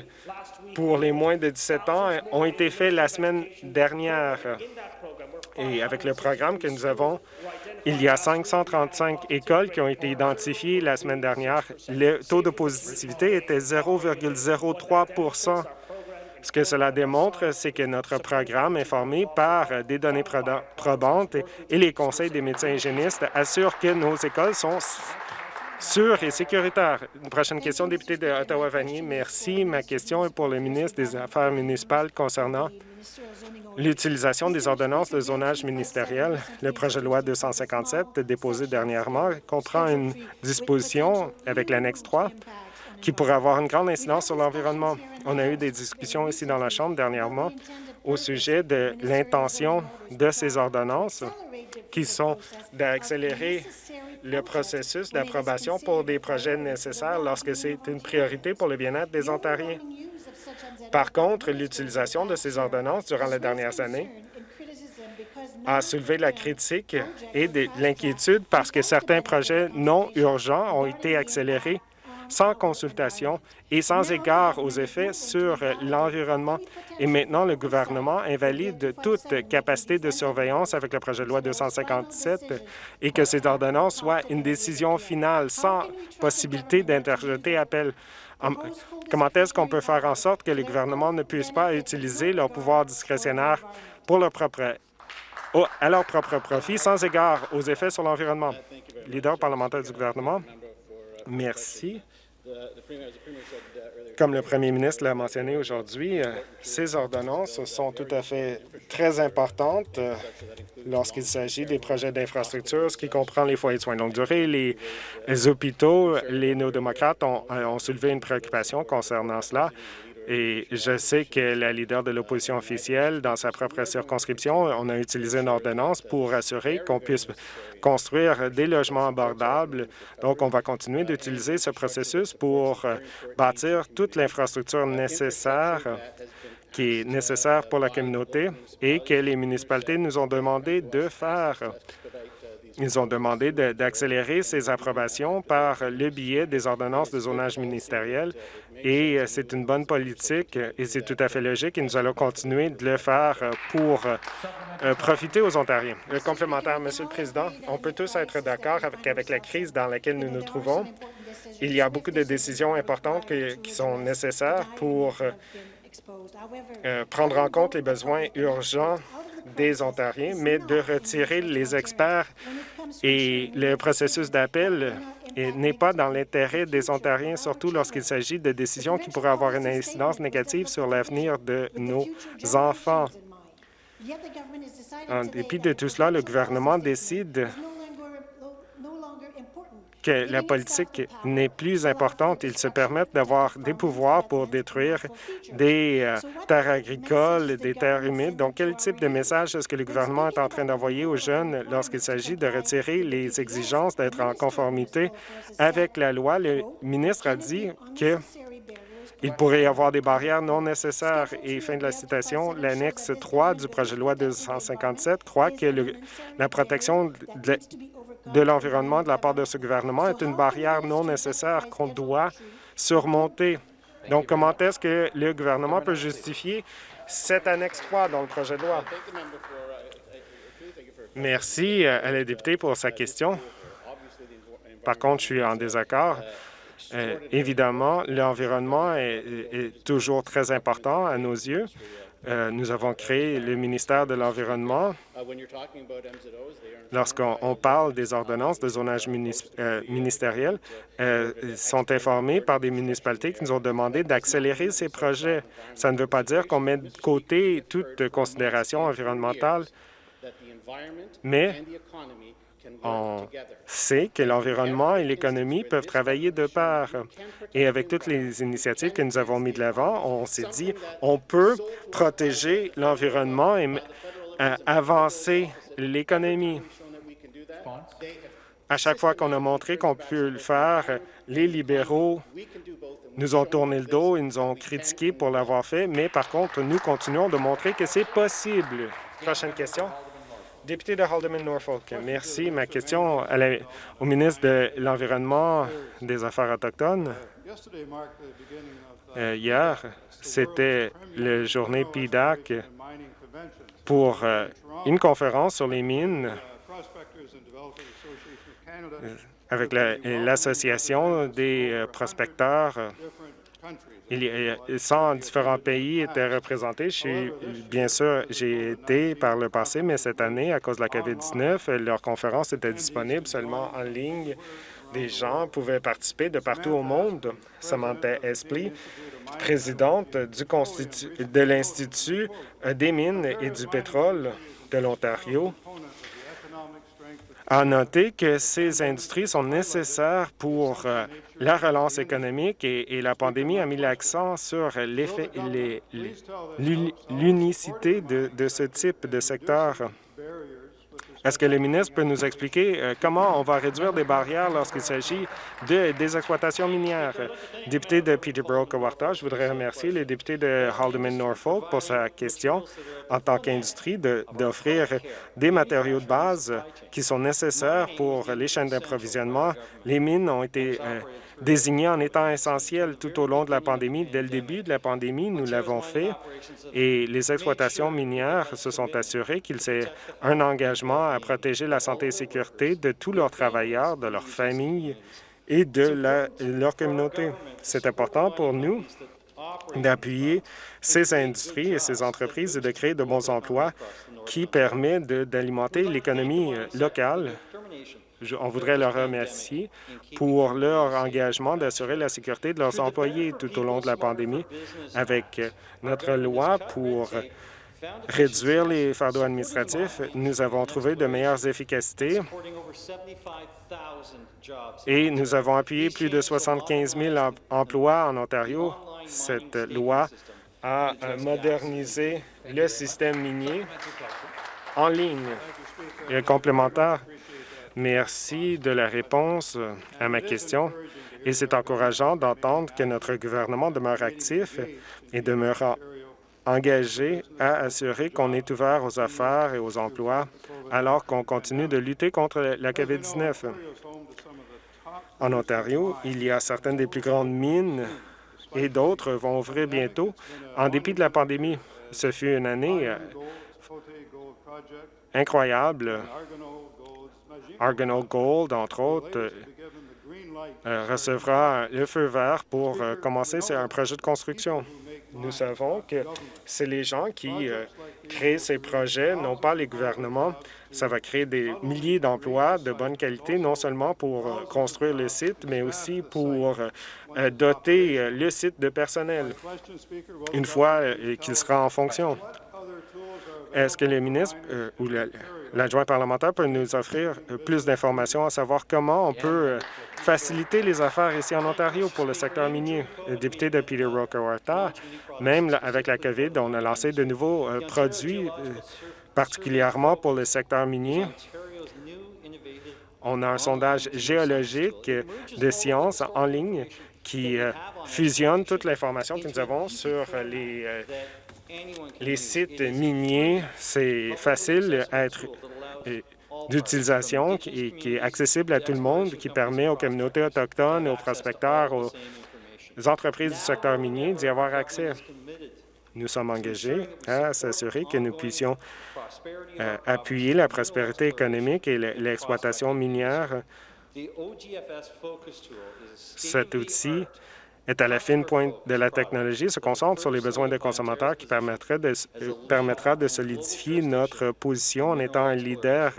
pour les moins de 17 ans ont été faits la semaine dernière. Et avec le programme que nous avons, il y a 535 écoles qui ont été identifiées la semaine dernière. Le taux de positivité était 0,03% ce que cela démontre, c'est que notre programme est formé par des données probantes et les conseils des médecins hygiénistes assurent que nos écoles sont sûres et sécuritaires. Une prochaine question, député de Ottawa-Vanier. Merci. Ma question est pour le ministre des Affaires municipales concernant l'utilisation des ordonnances de zonage ministériel. Le projet de loi 257, déposé dernièrement, comprend une disposition avec l'annexe 3 qui pourrait avoir une grande incidence sur l'environnement. On a eu des discussions ici dans la Chambre dernièrement au sujet de l'intention de ces ordonnances qui sont d'accélérer le processus d'approbation pour des projets nécessaires lorsque c'est une priorité pour le bien-être des Ontariens. Par contre, l'utilisation de ces ordonnances durant les dernières années a soulevé la critique et de l'inquiétude parce que certains projets non urgents ont été accélérés sans consultation et sans égard aux effets sur l'environnement. Et maintenant, le gouvernement invalide toute capacité de surveillance avec le projet de loi 257 et que ces ordonnances soient une décision finale sans possibilité d'interjeter appel. Comment est-ce qu'on peut faire en sorte que les gouvernements ne puissent pas utiliser leur pouvoir discrétionnaire pour leur propre, à leur propre profit sans égard aux effets sur l'environnement? Leader parlementaire du gouvernement, merci. Comme le premier ministre l'a mentionné aujourd'hui, euh, ces ordonnances sont tout à fait très importantes euh, lorsqu'il s'agit des projets d'infrastructure, ce qui comprend les foyers de soins de longue durée, les, hôpitaux. Les néo-démocrates euh, ont soulevé une préoccupation concernant cela. Et je sais que la leader de l'opposition officielle, dans sa propre circonscription, on a utilisé une ordonnance pour assurer qu'on puisse construire des logements abordables. Donc, on va continuer d'utiliser ce processus pour euh, bâtir toute l'infrastructure nécessaire qui est nécessaire pour la communauté et que les municipalités nous ont demandé de faire. Ils ont demandé d'accélérer ces approbations par le biais des ordonnances de zonage ministériel et euh, c'est une bonne politique et c'est tout à fait logique et nous allons continuer de le faire euh, pour euh, profiter aux Ontariens. Le complémentaire, Monsieur le Président, on peut tous être d'accord avec, avec la crise dans laquelle nous nous trouvons. Il y a beaucoup de décisions importantes qui sont nécessaires pour prendre en compte les besoins urgents des Ontariens, mais de retirer les experts et le processus d'appel n'est pas dans l'intérêt des Ontariens, surtout lorsqu'il s'agit de décisions qui pourraient avoir une incidence négative sur l'avenir de nos enfants. En dépit de tout cela, le gouvernement décide que la politique n'est plus importante. Ils se permettent d'avoir des pouvoirs pour détruire des euh, terres agricoles, des terres humides. Donc, quel type de message est-ce que le gouvernement est en train d'envoyer aux jeunes lorsqu'il s'agit de retirer les exigences d'être en conformité avec la loi? Le ministre a dit que il pourrait y avoir des barrières non nécessaires. Et fin de la citation, l'annexe 3 du projet de loi 257 croit que la protection de, l'environnement de la part de ce gouvernement est une barrière non nécessaire qu'on doit surmonter. Donc, comment est-ce que le gouvernement peut justifier cette annexe 3 dans le projet de loi? Merci à la députée pour sa question. Par contre, je suis en désaccord. Euh, évidemment, l'environnement est, toujours très important à nos yeux. Euh, nous avons créé le ministère de l'Environnement. Lorsqu'on parle des ordonnances de zonage euh, ministériel, ils sont informés par des municipalités qui nous ont demandé d'accélérer ces projets. Ça ne veut pas dire qu'on met de côté toute considération environnementale, mais on sait que l'environnement et l'économie peuvent travailler de pair. Et avec toutes les initiatives que nous avons mises de l'avant, on s'est dit on peut protéger l'environnement et avancer l'économie. À chaque fois qu'on a montré qu'on peut le faire, les libéraux nous ont tourné le dos, et nous ont critiqué pour l'avoir fait, mais par contre, nous continuons de montrer que c'est possible. Prochaine question. Député de Haldeman-Norfolk, merci. Ma question au ministre de l'Environnement des Affaires autochtones. Euh, hier, c'était la journée PIDAC pour euh, une conférence sur les mines euh, avec l'Association des prospecteurs il y a 100 différents pays étaient représentés. bien sûr, j'ai été par le passé, mais cette année, à cause de la COVID-19, leur conférence était disponible seulement en ligne. Des gens pouvaient participer de partout au monde. Samantha Esplit, présidente du de l'Institut des mines et du pétrole de l'Ontario, a noté que ces industries sont nécessaires pour euh, la relance économique et, la pandémie a mis l'accent sur l'unicité de ce type de secteur. Est-ce que le ministre peut nous expliquer euh, comment on va réduire des barrières lorsqu'il s'agit de, des exploitations minières? Député de Peterborough-Kawarta, je voudrais remercier le député de Haldeman-Norfolk pour sa question en tant qu'industrie d'offrir des matériaux de base qui sont nécessaires pour les chaînes d'approvisionnement. Les mines ont été euh, désigné en étant essentiel tout au long de la pandémie. Dès le début de la pandémie, nous l'avons fait et les exploitations minières se sont assurées qu'il s'est un engagement à protéger la santé et sécurité de tous leurs travailleurs, de leurs familles et de leur communauté. C'est important pour nous d'appuyer ces industries et ces entreprises et de créer de bons emplois qui permettent d'alimenter l'économie locale on voudrait leur remercier pour leur engagement d'assurer la sécurité de leurs employés tout au long de la pandémie avec notre loi pour réduire les fardeaux administratifs. Nous avons trouvé de meilleures efficacités et nous avons appuyé plus de 75 000 emplois en Ontario. Cette loi a modernisé le système minier en ligne et complémentaire. Merci de la réponse à ma question. Et c'est encourageant d'entendre que notre gouvernement demeure actif et demeure engagé à assurer qu'on est ouvert aux affaires et aux emplois alors qu'on continue de lutter contre la COVID-19. En Ontario, il y a certaines des plus grandes mines et d'autres vont ouvrir bientôt en dépit de la pandémie. Ce fut une année euh, incroyable Argonaut Gold, entre autres, euh, euh, recevra le feu vert pour euh, commencer un projet de construction. Nous savons que c'est les gens qui créent ces projets, non pas les gouvernements. Ça va créer des milliers d'emplois de bonne qualité, non seulement pour construire le site, mais aussi pour doter le site de personnel une fois qu'il sera en fonction. Est-ce que le ministre ou L'adjoint parlementaire peut nous offrir euh, plus d'informations à savoir comment on peut euh, faciliter les affaires ici en Ontario pour le secteur minier. Député de Peter Rokawarta, même avec la COVID, on a lancé de nouveaux euh, produits, particulièrement pour le secteur minier. On a un sondage géologique de sciences en ligne qui fusionne toute l'information que nous avons sur les les sites miniers, c'est facile à être d'utilisation et qui est accessible à tout le monde, qui permet aux communautés autochtones, aux prospecteurs, aux entreprises du secteur minier d'y avoir accès. Nous sommes engagés à s'assurer que nous puissions euh, appuyer la prospérité économique et l'exploitation minière. Cet outil est à la fine pointe de la technologie, se concentre sur les besoins des consommateurs qui permettra de, euh, permettra de solidifier notre position en étant un leader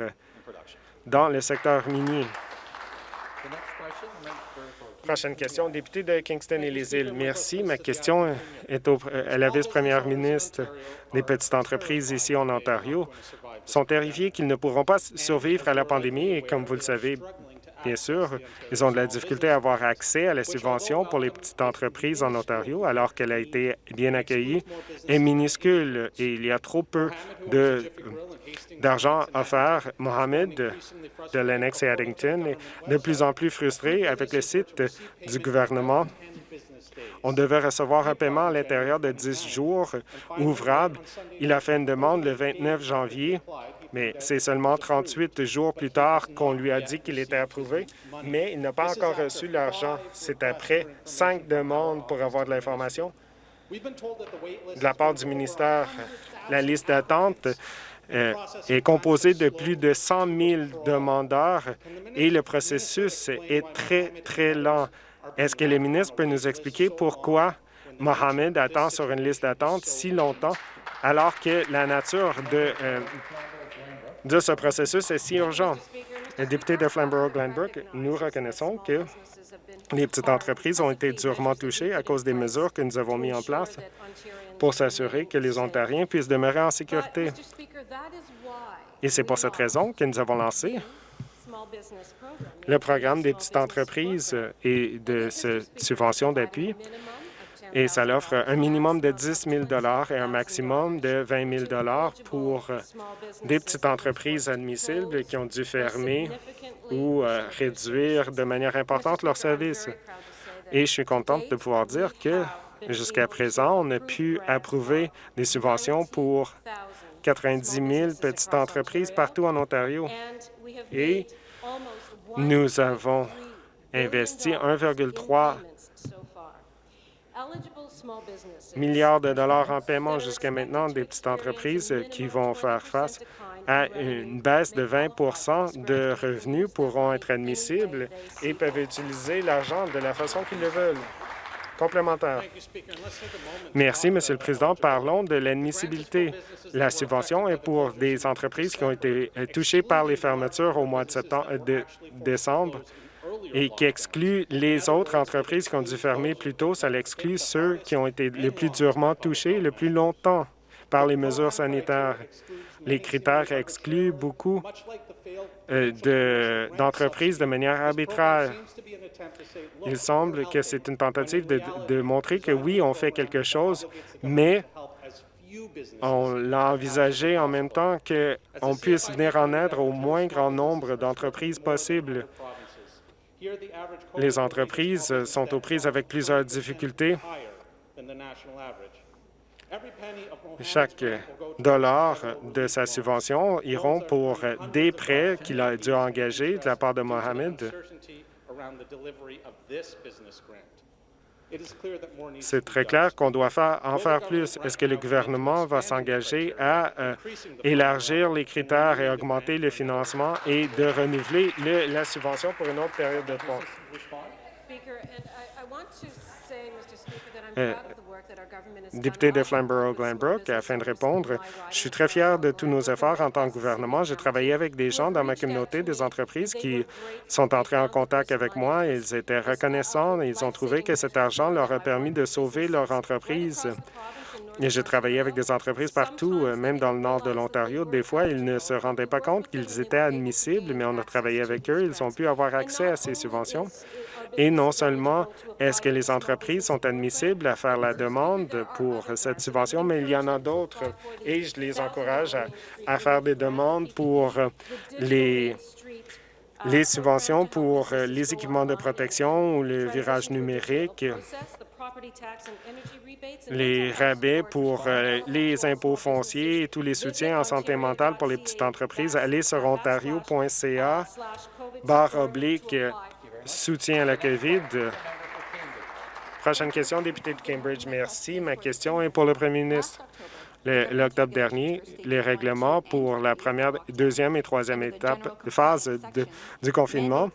dans le secteur minier. Prochaine question, député de Kingston et les îles. Merci. Ma question est au, euh, à la vice-première ministre des petites entreprises ici en Ontario. sont terrifiés qu'ils ne pourront pas survivre à la pandémie et, comme vous le savez Bien sûr, ils ont de la difficulté à avoir accès à la subvention pour les petites entreprises en Ontario, alors qu'elle a été bien accueillie, est minuscule et il y a trop peu d'argent offert. Mohamed de Lennox et Addington est de plus en plus frustré avec le site du gouvernement on devait recevoir un paiement à l'intérieur de 10 jours ouvrables. Il a fait une demande le 29 janvier mais c'est seulement 38 jours plus tard qu'on lui a dit qu'il était approuvé, mais il n'a pas encore reçu l'argent. C'est après cinq demandes pour avoir de l'information. De la part du ministère, la liste d'attente euh, est composée de plus de 100 000 demandeurs et le processus est très, très lent. Est-ce que le ministre peut nous expliquer pourquoi Mohamed attend sur une liste d'attente si longtemps alors que la nature de, euh, de ce processus est si urgent. Député de Flamborough-Glanbrook, nous reconnaissons que les petites entreprises ont été durement touchées à cause des mesures que nous avons mises en place pour s'assurer que les Ontariens puissent demeurer en sécurité. Et c'est pour cette raison que nous avons lancé le programme des petites entreprises et de subventions d'appui et ça offre un minimum de 10 000 et un maximum de 20 000 pour euh, des petites entreprises admissibles qui ont dû fermer ou euh, réduire de manière importante leurs services. Et je suis contente de pouvoir dire que jusqu'à présent, on a pu approuver des subventions pour 90 000 petites entreprises partout en Ontario. Et nous avons investi 1,3 milliards de dollars en paiement jusqu'à maintenant des petites entreprises qui vont faire face à une baisse de 20% de revenus pourront être admissibles et peuvent utiliser l'argent de la façon qu'ils le veulent. Complémentaire. Merci, Monsieur le Président. Parlons de l'admissibilité. La subvention est pour des entreprises qui ont été touchées par les fermetures au mois de, septembre, de décembre et qui exclut les autres entreprises qui ont dû fermer plus tôt. Ça l'exclut ceux qui ont été les plus durement touchés le plus longtemps par les mesures sanitaires. Les critères excluent beaucoup euh, d'entreprises de, manière arbitraire. Il semble que c'est une tentative de, de montrer que oui, on fait quelque chose, mais on l'a envisagé en même temps qu'on puisse venir en aide au moins grand nombre d'entreprises possibles. Les entreprises sont aux prises avec plusieurs difficultés. Chaque dollar de sa subvention iront pour des prêts qu'il a dû engager de la part de Mohamed. C'est très clair qu'on doit en faire plus. Est-ce que le gouvernement va s'engager à euh, élargir les critères et augmenter le financement et de renouveler la subvention pour une autre période de temps? Député de Flamborough-Glanbrook, afin de répondre, je suis très fier de tous nos efforts en tant que gouvernement. J'ai travaillé avec des gens dans ma communauté, des entreprises qui sont entrés en contact avec moi. Ils étaient reconnaissants. Ils ont trouvé que cet argent leur a permis de sauver leur entreprise. J'ai travaillé avec des entreprises partout, euh, même dans le nord de l'Ontario. Des fois, ils ne se rendaient pas compte qu'ils étaient admissibles, mais on a travaillé avec eux. Ils ont pu avoir accès à ces subventions. Et non seulement est-ce que les entreprises sont admissibles à faire la demande pour cette subvention, mais il y en a d'autres et je les encourage à, à faire des demandes pour les les subventions pour les équipements de protection ou le virage numérique, les rabais pour euh, les impôts fonciers et tous les soutiens en santé mentale pour les petites entreprises. Allez sur ontario.ca, barre oblique, soutien à la COVID. Prochaine question, député de Cambridge. Merci. Ma question est pour le premier ministre. L'octobre dernier, les règlements pour la première, deuxième et troisième étape, phase du confinement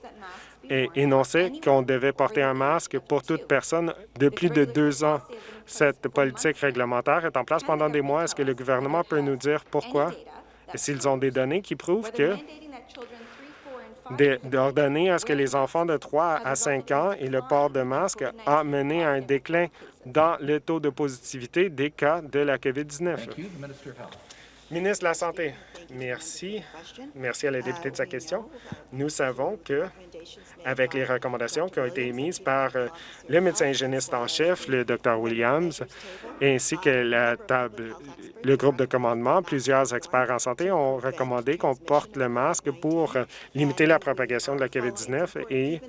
énonçait qu'on devait porter un masque pour toute personne de plus de deux ans. Cette politique réglementaire est en place pendant des mois. Est-ce que le gouvernement peut nous dire pourquoi? S'ils ont des données qui prouvent que d'ordonner à ce que les enfants de 3 à 5 ans et le port de masque a mené à un déclin dans le taux de positivité des cas de la COVID-19. Ministre de la Santé, merci. Merci à la députée de sa question. Nous savons que, avec les recommandations qui ont été émises par euh, le médecin hygiéniste en chef, le Dr Williams, ainsi que la table, le groupe de commandement, plusieurs experts en santé ont recommandé qu'on porte le masque pour euh, limiter la propagation de la COVID-19 et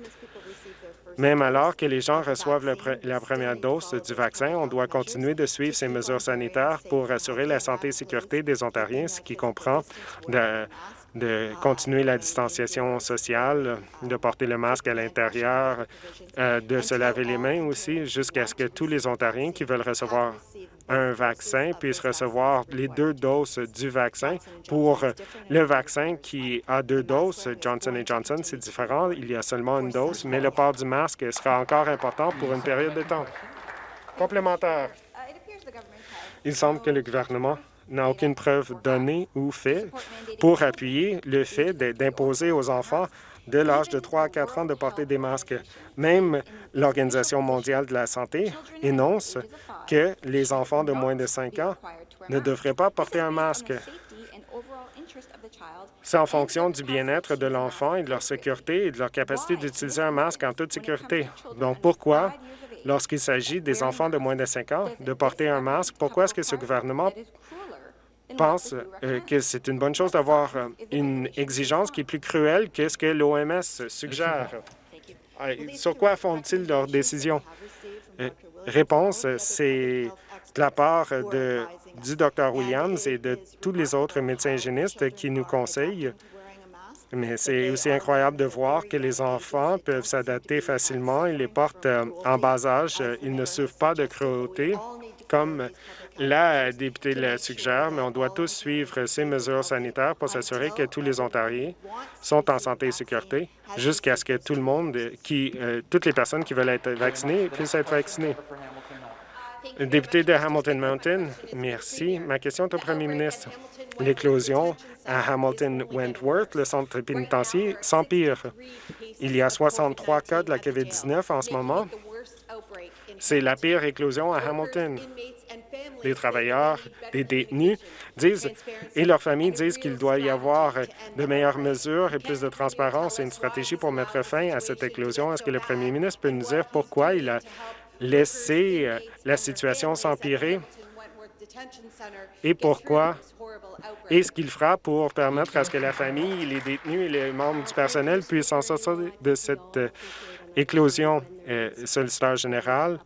même alors que les gens reçoivent la première dose du vaccin, on doit continuer de suivre ces mesures sanitaires pour assurer la santé et sécurité des Ontariens, ce qui comprend de, continuer la distanciation sociale, de porter le masque à l'intérieur, euh, de se laver les mains aussi, jusqu'à ce que tous les Ontariens qui veulent recevoir un vaccin puisse recevoir les deux doses du vaccin. Pour le vaccin qui a deux doses, Johnson Johnson, c'est différent. Il y a seulement une dose, mais le port du masque sera encore important pour une période de temps. Complémentaire. Il semble que le gouvernement n'a aucune preuve donnée ou fait pour appuyer le fait d'imposer aux enfants de l'âge de 3 à 4 ans de porter des masques. Même l'Organisation mondiale de la santé énonce que les enfants de moins de 5 ans ne devraient pas porter un masque. C'est en fonction du bien-être de l'enfant et de leur sécurité et de leur capacité d'utiliser un masque en toute sécurité. Donc, pourquoi, lorsqu'il s'agit des enfants de moins de 5 ans, de porter un masque, pourquoi est-ce que ce gouvernement pense euh, que c'est une bonne chose d'avoir euh, une exigence qui est plus cruelle que ce que l'OMS suggère. Euh, sur quoi font-ils leurs décisions? Réponse, c'est de la part de, du Dr Williams et de tous les autres médecins hygiénistes qui nous conseillent. Mais c'est aussi incroyable de voir que les enfants peuvent s'adapter facilement. Ils les portent en bas âge. Ils ne souffrent pas de cruauté comme la députée le suggère, mais on doit tous suivre ces mesures sanitaires pour s'assurer que tous les Ontariens sont en santé et sécurité jusqu'à ce que tout le monde, qui, euh, toutes les personnes qui veulent être vaccinées puissent être vaccinées. Député de Hamilton Mountain, merci. Ma question est au premier ministre. L'éclosion à Hamilton-Wentworth, le centre pénitentiaire, s'empire. Il y a 63 cas de la COVID-19 en ce moment. C'est la pire éclosion à Hamilton. Les travailleurs, les détenus disent et leurs familles disent qu'il doit y avoir de meilleures mesures et plus de transparence et une stratégie pour mettre fin à cette éclosion. Est-ce que le premier ministre peut nous dire pourquoi il a laissé euh, la situation s'empirer? Et pourquoi? Et ce qu'il fera pour permettre à ce que la famille, les détenus et les membres du personnel puissent en sortir de cette euh, éclosion. Euh, solliciteur général,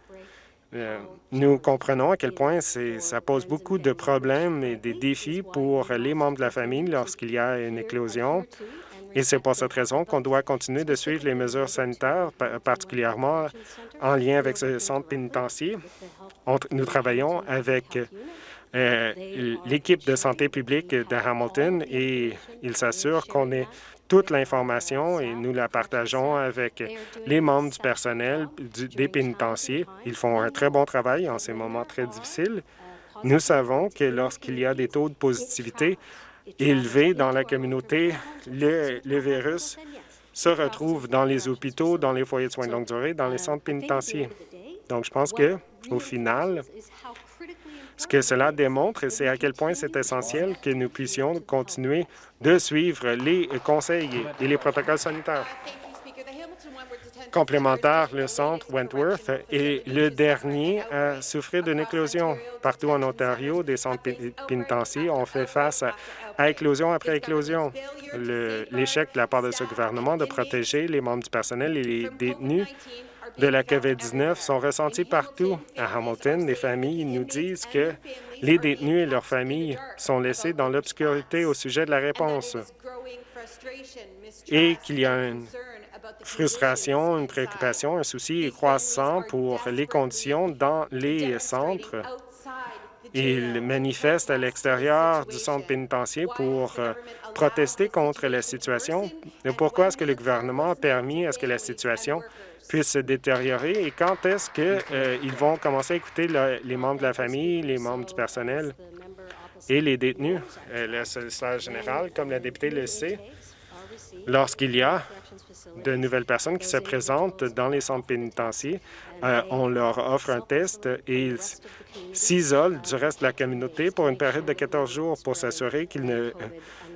euh, nous comprenons à quel point ça pose beaucoup de problèmes et des défis pour les membres de la famille lorsqu'il y a une éclosion. Et c'est pour cette raison qu'on doit continuer de suivre les mesures sanitaires, particulièrement en lien avec ce centre pénitentiaire. nous travaillons avec euh, l'équipe de santé publique de Hamilton et il s'assure qu'on ait toute l'information et nous la partageons avec les membres du personnel des pénitenciers. Ils font un très bon travail en ces moments très difficiles. Nous savons que lorsqu'il y a des taux de positivité élevés dans la communauté, le, le virus se retrouve dans les hôpitaux, dans les foyers de soins de longue durée, dans les centres pénitentiaires. Donc, je pense que, au final, Ce que cela démontre, c'est à quel point c'est essentiel que nous puissions continuer de suivre les conseils et les protocoles sanitaires. Complémentaire, le centre Wentworth est le dernier à souffrir d'une éclosion. Partout en Ontario, des centres pénitentiaires ont fait face à, éclosion après éclosion. L'échec de la part de ce gouvernement de protéger les membres du personnel et les détenus de la COVID-19 sont ressentis partout. À Hamilton, les familles nous disent que les détenus et leurs familles sont laissés dans l'obscurité au sujet de la réponse et qu'il y a une frustration, une préoccupation, un souci croissant pour les conditions dans les centres. Ils manifestent à l'extérieur du centre pénitentiaire pour euh, protester contre la situation. Pourquoi est-ce que le gouvernement a permis à ce que la situation puisse se détériorer? Et quand est-ce qu'ils euh, vont commencer à écouter les membres de la famille, les membres du personnel et les détenus? Euh, le général, comme la députée le sait, lorsqu'il y a de nouvelles personnes qui se présentent dans les centres pénitentiaires. Euh, on leur offre un test et ils s'isolent du reste de la communauté pour une période de 14 jours pour s'assurer qu'ils ne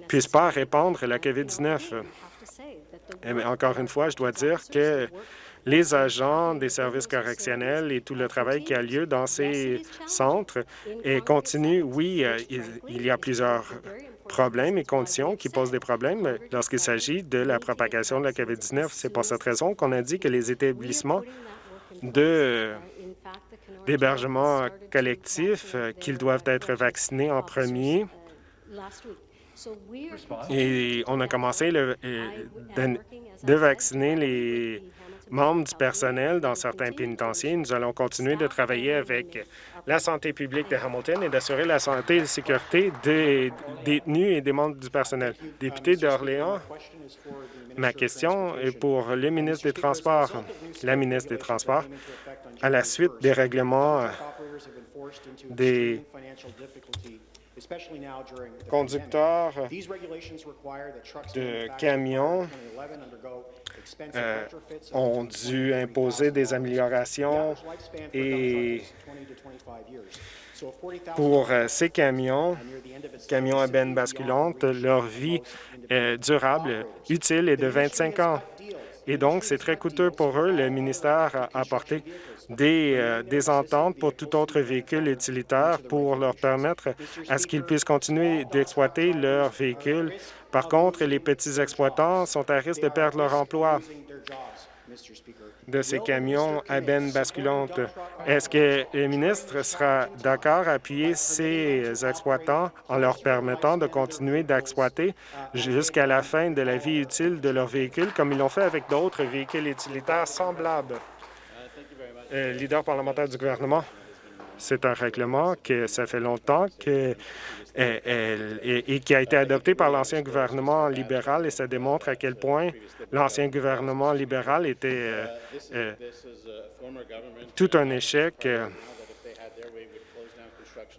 puissent pas répandre la COVID-19. Encore une fois, je dois dire que les agents des services correctionnels et tout le travail qui a lieu dans ces centres et continue. Oui, euh, il, y a plusieurs problèmes et conditions qui posent des problèmes lorsqu'il s'agit de la propagation de la COVID-19. C'est pour cette raison qu'on a dit que les établissements d'hébergement collectif, euh, qu'ils doivent être vaccinés en premier. Et on a commencé le, euh, de vacciner les membres du personnel dans certains pénitenciers. Nous allons continuer de travailler avec la santé publique de Hamilton et d'assurer la santé et la sécurité des détenus et des membres du personnel. Député d'Orléans, ma question est pour le ministre des Transports. La ministre des Transports, à la suite des règlements des conducteurs de camions euh, ont dû imposer des améliorations et pour euh, ces camions, camions à benne basculante, leur vie durable utile est de 25 ans. Et donc, c'est très coûteux pour eux. Le ministère a apporté des, euh, des ententes pour tout autre véhicule utilitaire pour leur permettre à ce qu'ils puissent continuer d'exploiter leur véhicule. Par contre, les petits exploitants sont à risque de perdre leur emploi de ces camions à benne basculante. Est-ce que le ministre sera d'accord à appuyer ces exploitants en leur permettant de continuer d'exploiter jusqu'à la fin de la vie utile de leur véhicule, comme ils l'ont fait avec d'autres véhicules utilitaires semblables? Euh, leader parlementaire du gouvernement, c'est un règlement que ça fait longtemps que, euh, et, qui a été adopté par l'ancien gouvernement libéral et ça démontre à quel point l'ancien gouvernement libéral était euh, tout un échec.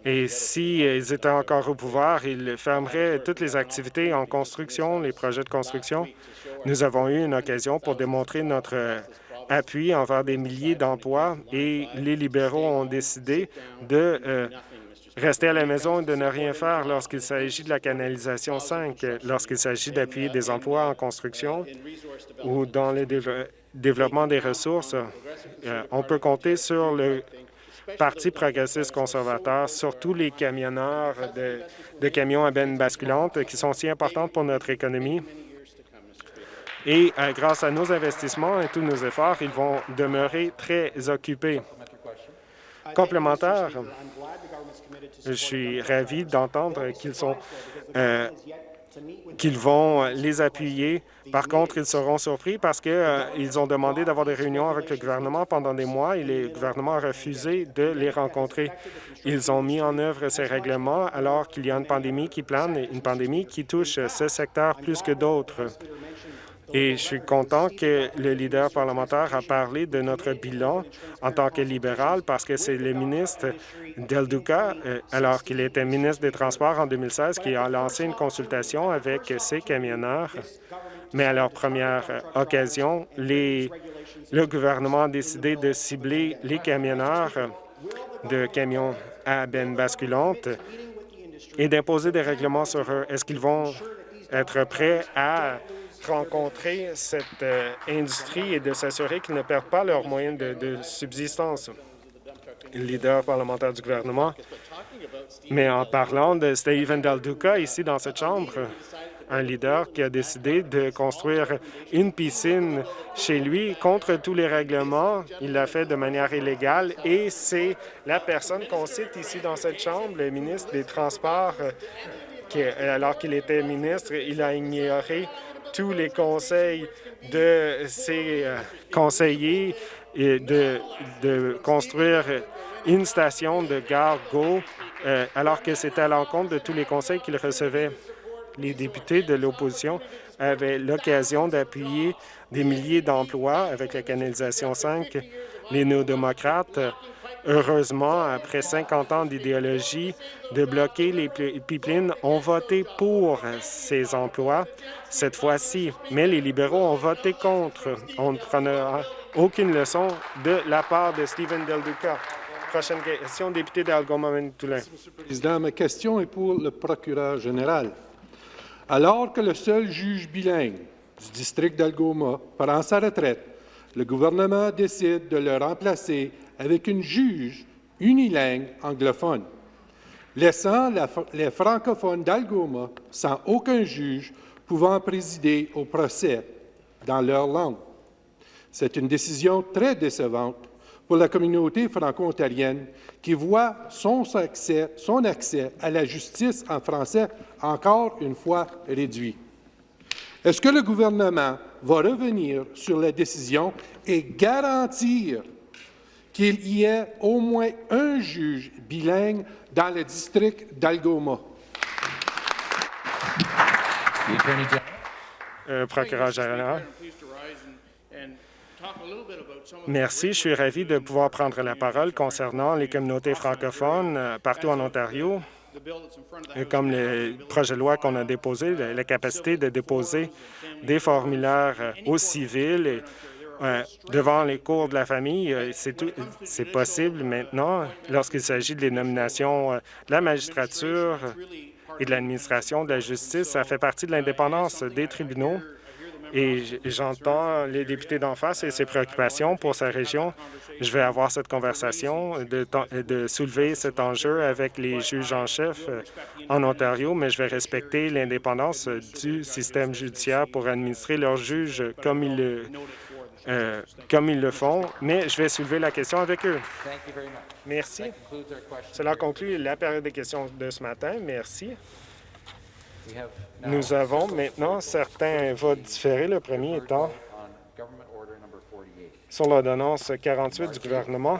Et s'ils étaient encore au pouvoir, ils fermeraient toutes les activités en construction, les projets de construction. Nous avons eu une occasion pour démontrer notre appui envers des milliers d'emplois et les libéraux ont décidé de euh, rester à la maison et de ne rien faire lorsqu'il s'agit de la canalisation 5, lorsqu'il s'agit d'appuyer des emplois en construction ou dans le développement des ressources. Euh, on peut compter sur le Parti progressiste conservateur, sur tous les camionneurs de camions à benne basculante qui sont si importants pour notre économie et euh, grâce à nos investissements et tous nos efforts, ils vont demeurer très occupés. Complémentaire, je suis ravi d'entendre qu'ils sont euh, vont les appuyer. Par contre, ils seront surpris parce qu'ils euh, ont demandé d'avoir des réunions avec le gouvernement pendant des mois et le gouvernement a refusé de les rencontrer. Ils ont mis en œuvre ces règlements alors qu'il y a une pandémie qui plane, une pandémie qui touche ce secteur plus que d'autres. Et je suis content que le leader parlementaire a parlé de notre bilan en tant que libéral parce que c'est le ministre Del Duca, euh, alors qu'il était ministre des Transports en 2016, qui a lancé une consultation avec ses camionneurs. Mais à leur première occasion, les, le gouvernement a décidé de cibler les camionneurs de camions à benne basculante et d'imposer des règlements sur eux. Est-ce qu'ils vont être prêts à rencontrer cette euh, industrie et de s'assurer qu'ils ne perdent pas leurs moyens de, de subsistance? leader parlementaire du gouvernement. Mais en parlant de Stephen Del Duca, ici dans cette Chambre, un leader qui a décidé de construire une piscine chez lui contre tous les règlements. Il l'a fait de manière illégale et c'est la personne qu'on cite ici dans cette Chambre, le ministre des Transports, qui, alors qu'il était ministre, il a ignoré tous les conseils de ses euh, conseillers et de, de construire une station de gare Go, euh, alors que c'était à l'encontre de tous les conseils qu'il recevait les députés de l'opposition avaient l'occasion d'appuyer des milliers d'emplois avec la canalisation 5. Les néo-démocrates, heureusement, après 50 ans d'idéologie de bloquer les pipelines, ont voté pour ces emplois cette fois-ci. Mais les libéraux ont voté contre. On ne prendra aucune leçon de la part de Stephen Del Duca. Prochaine question, député d'Algoma Manitoulin. Président, ma question est pour le procureur général. Alors que le seul juge bilingue du district d'Algoma prend sa retraite, le gouvernement décide de le remplacer avec une juge unilingue anglophone, laissant les francophones d'Algoma sans aucun juge pouvant présider au procès dans leur langue. C'est une décision très décevante pour la communauté franco-ontarienne qui voit son accès, son accès à la justice en français encore une fois réduit. Est-ce que le gouvernement va revenir sur la décision et garantir qu'il y ait au moins un juge bilingue dans le district d'Algoma? Euh, procureur général. Merci. Je suis ravi de pouvoir prendre la parole concernant les communautés francophones euh, partout en Ontario. Comme le projet de loi qu'on a déposé, la capacité de déposer des formulaires euh, aux civils euh, devant les cours de la famille, c'est possible maintenant lorsqu'il s'agit des nominations de la magistrature et de l'administration de la justice. Ça fait partie de l'indépendance des tribunaux et j'entends les députés d'en face et ses préoccupations pour sa région. Je vais avoir cette conversation, de, de soulever cet enjeu avec les juges en chef euh, en Ontario, mais je vais respecter l'indépendance du système judiciaire pour administrer leurs juges comme ils le, euh, comme ils le font, mais je vais soulever la question avec eux. Merci. Cela conclut la période des questions de ce matin. Merci. Nous avons maintenant certains votes différés. Le premier étant sur l'ordonnance 48 du gouvernement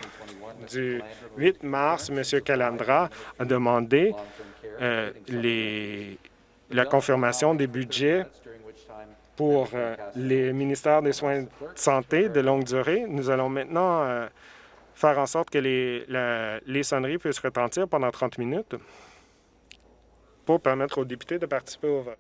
du 8 mars, M. Calandra a demandé euh, la confirmation des budgets pour euh, les ministères des soins de santé de longue durée. nous allons maintenant euh, faire en sorte que les sonneries puissent retentir pendant 30 minutes pour permettre aux députés de participer au vote.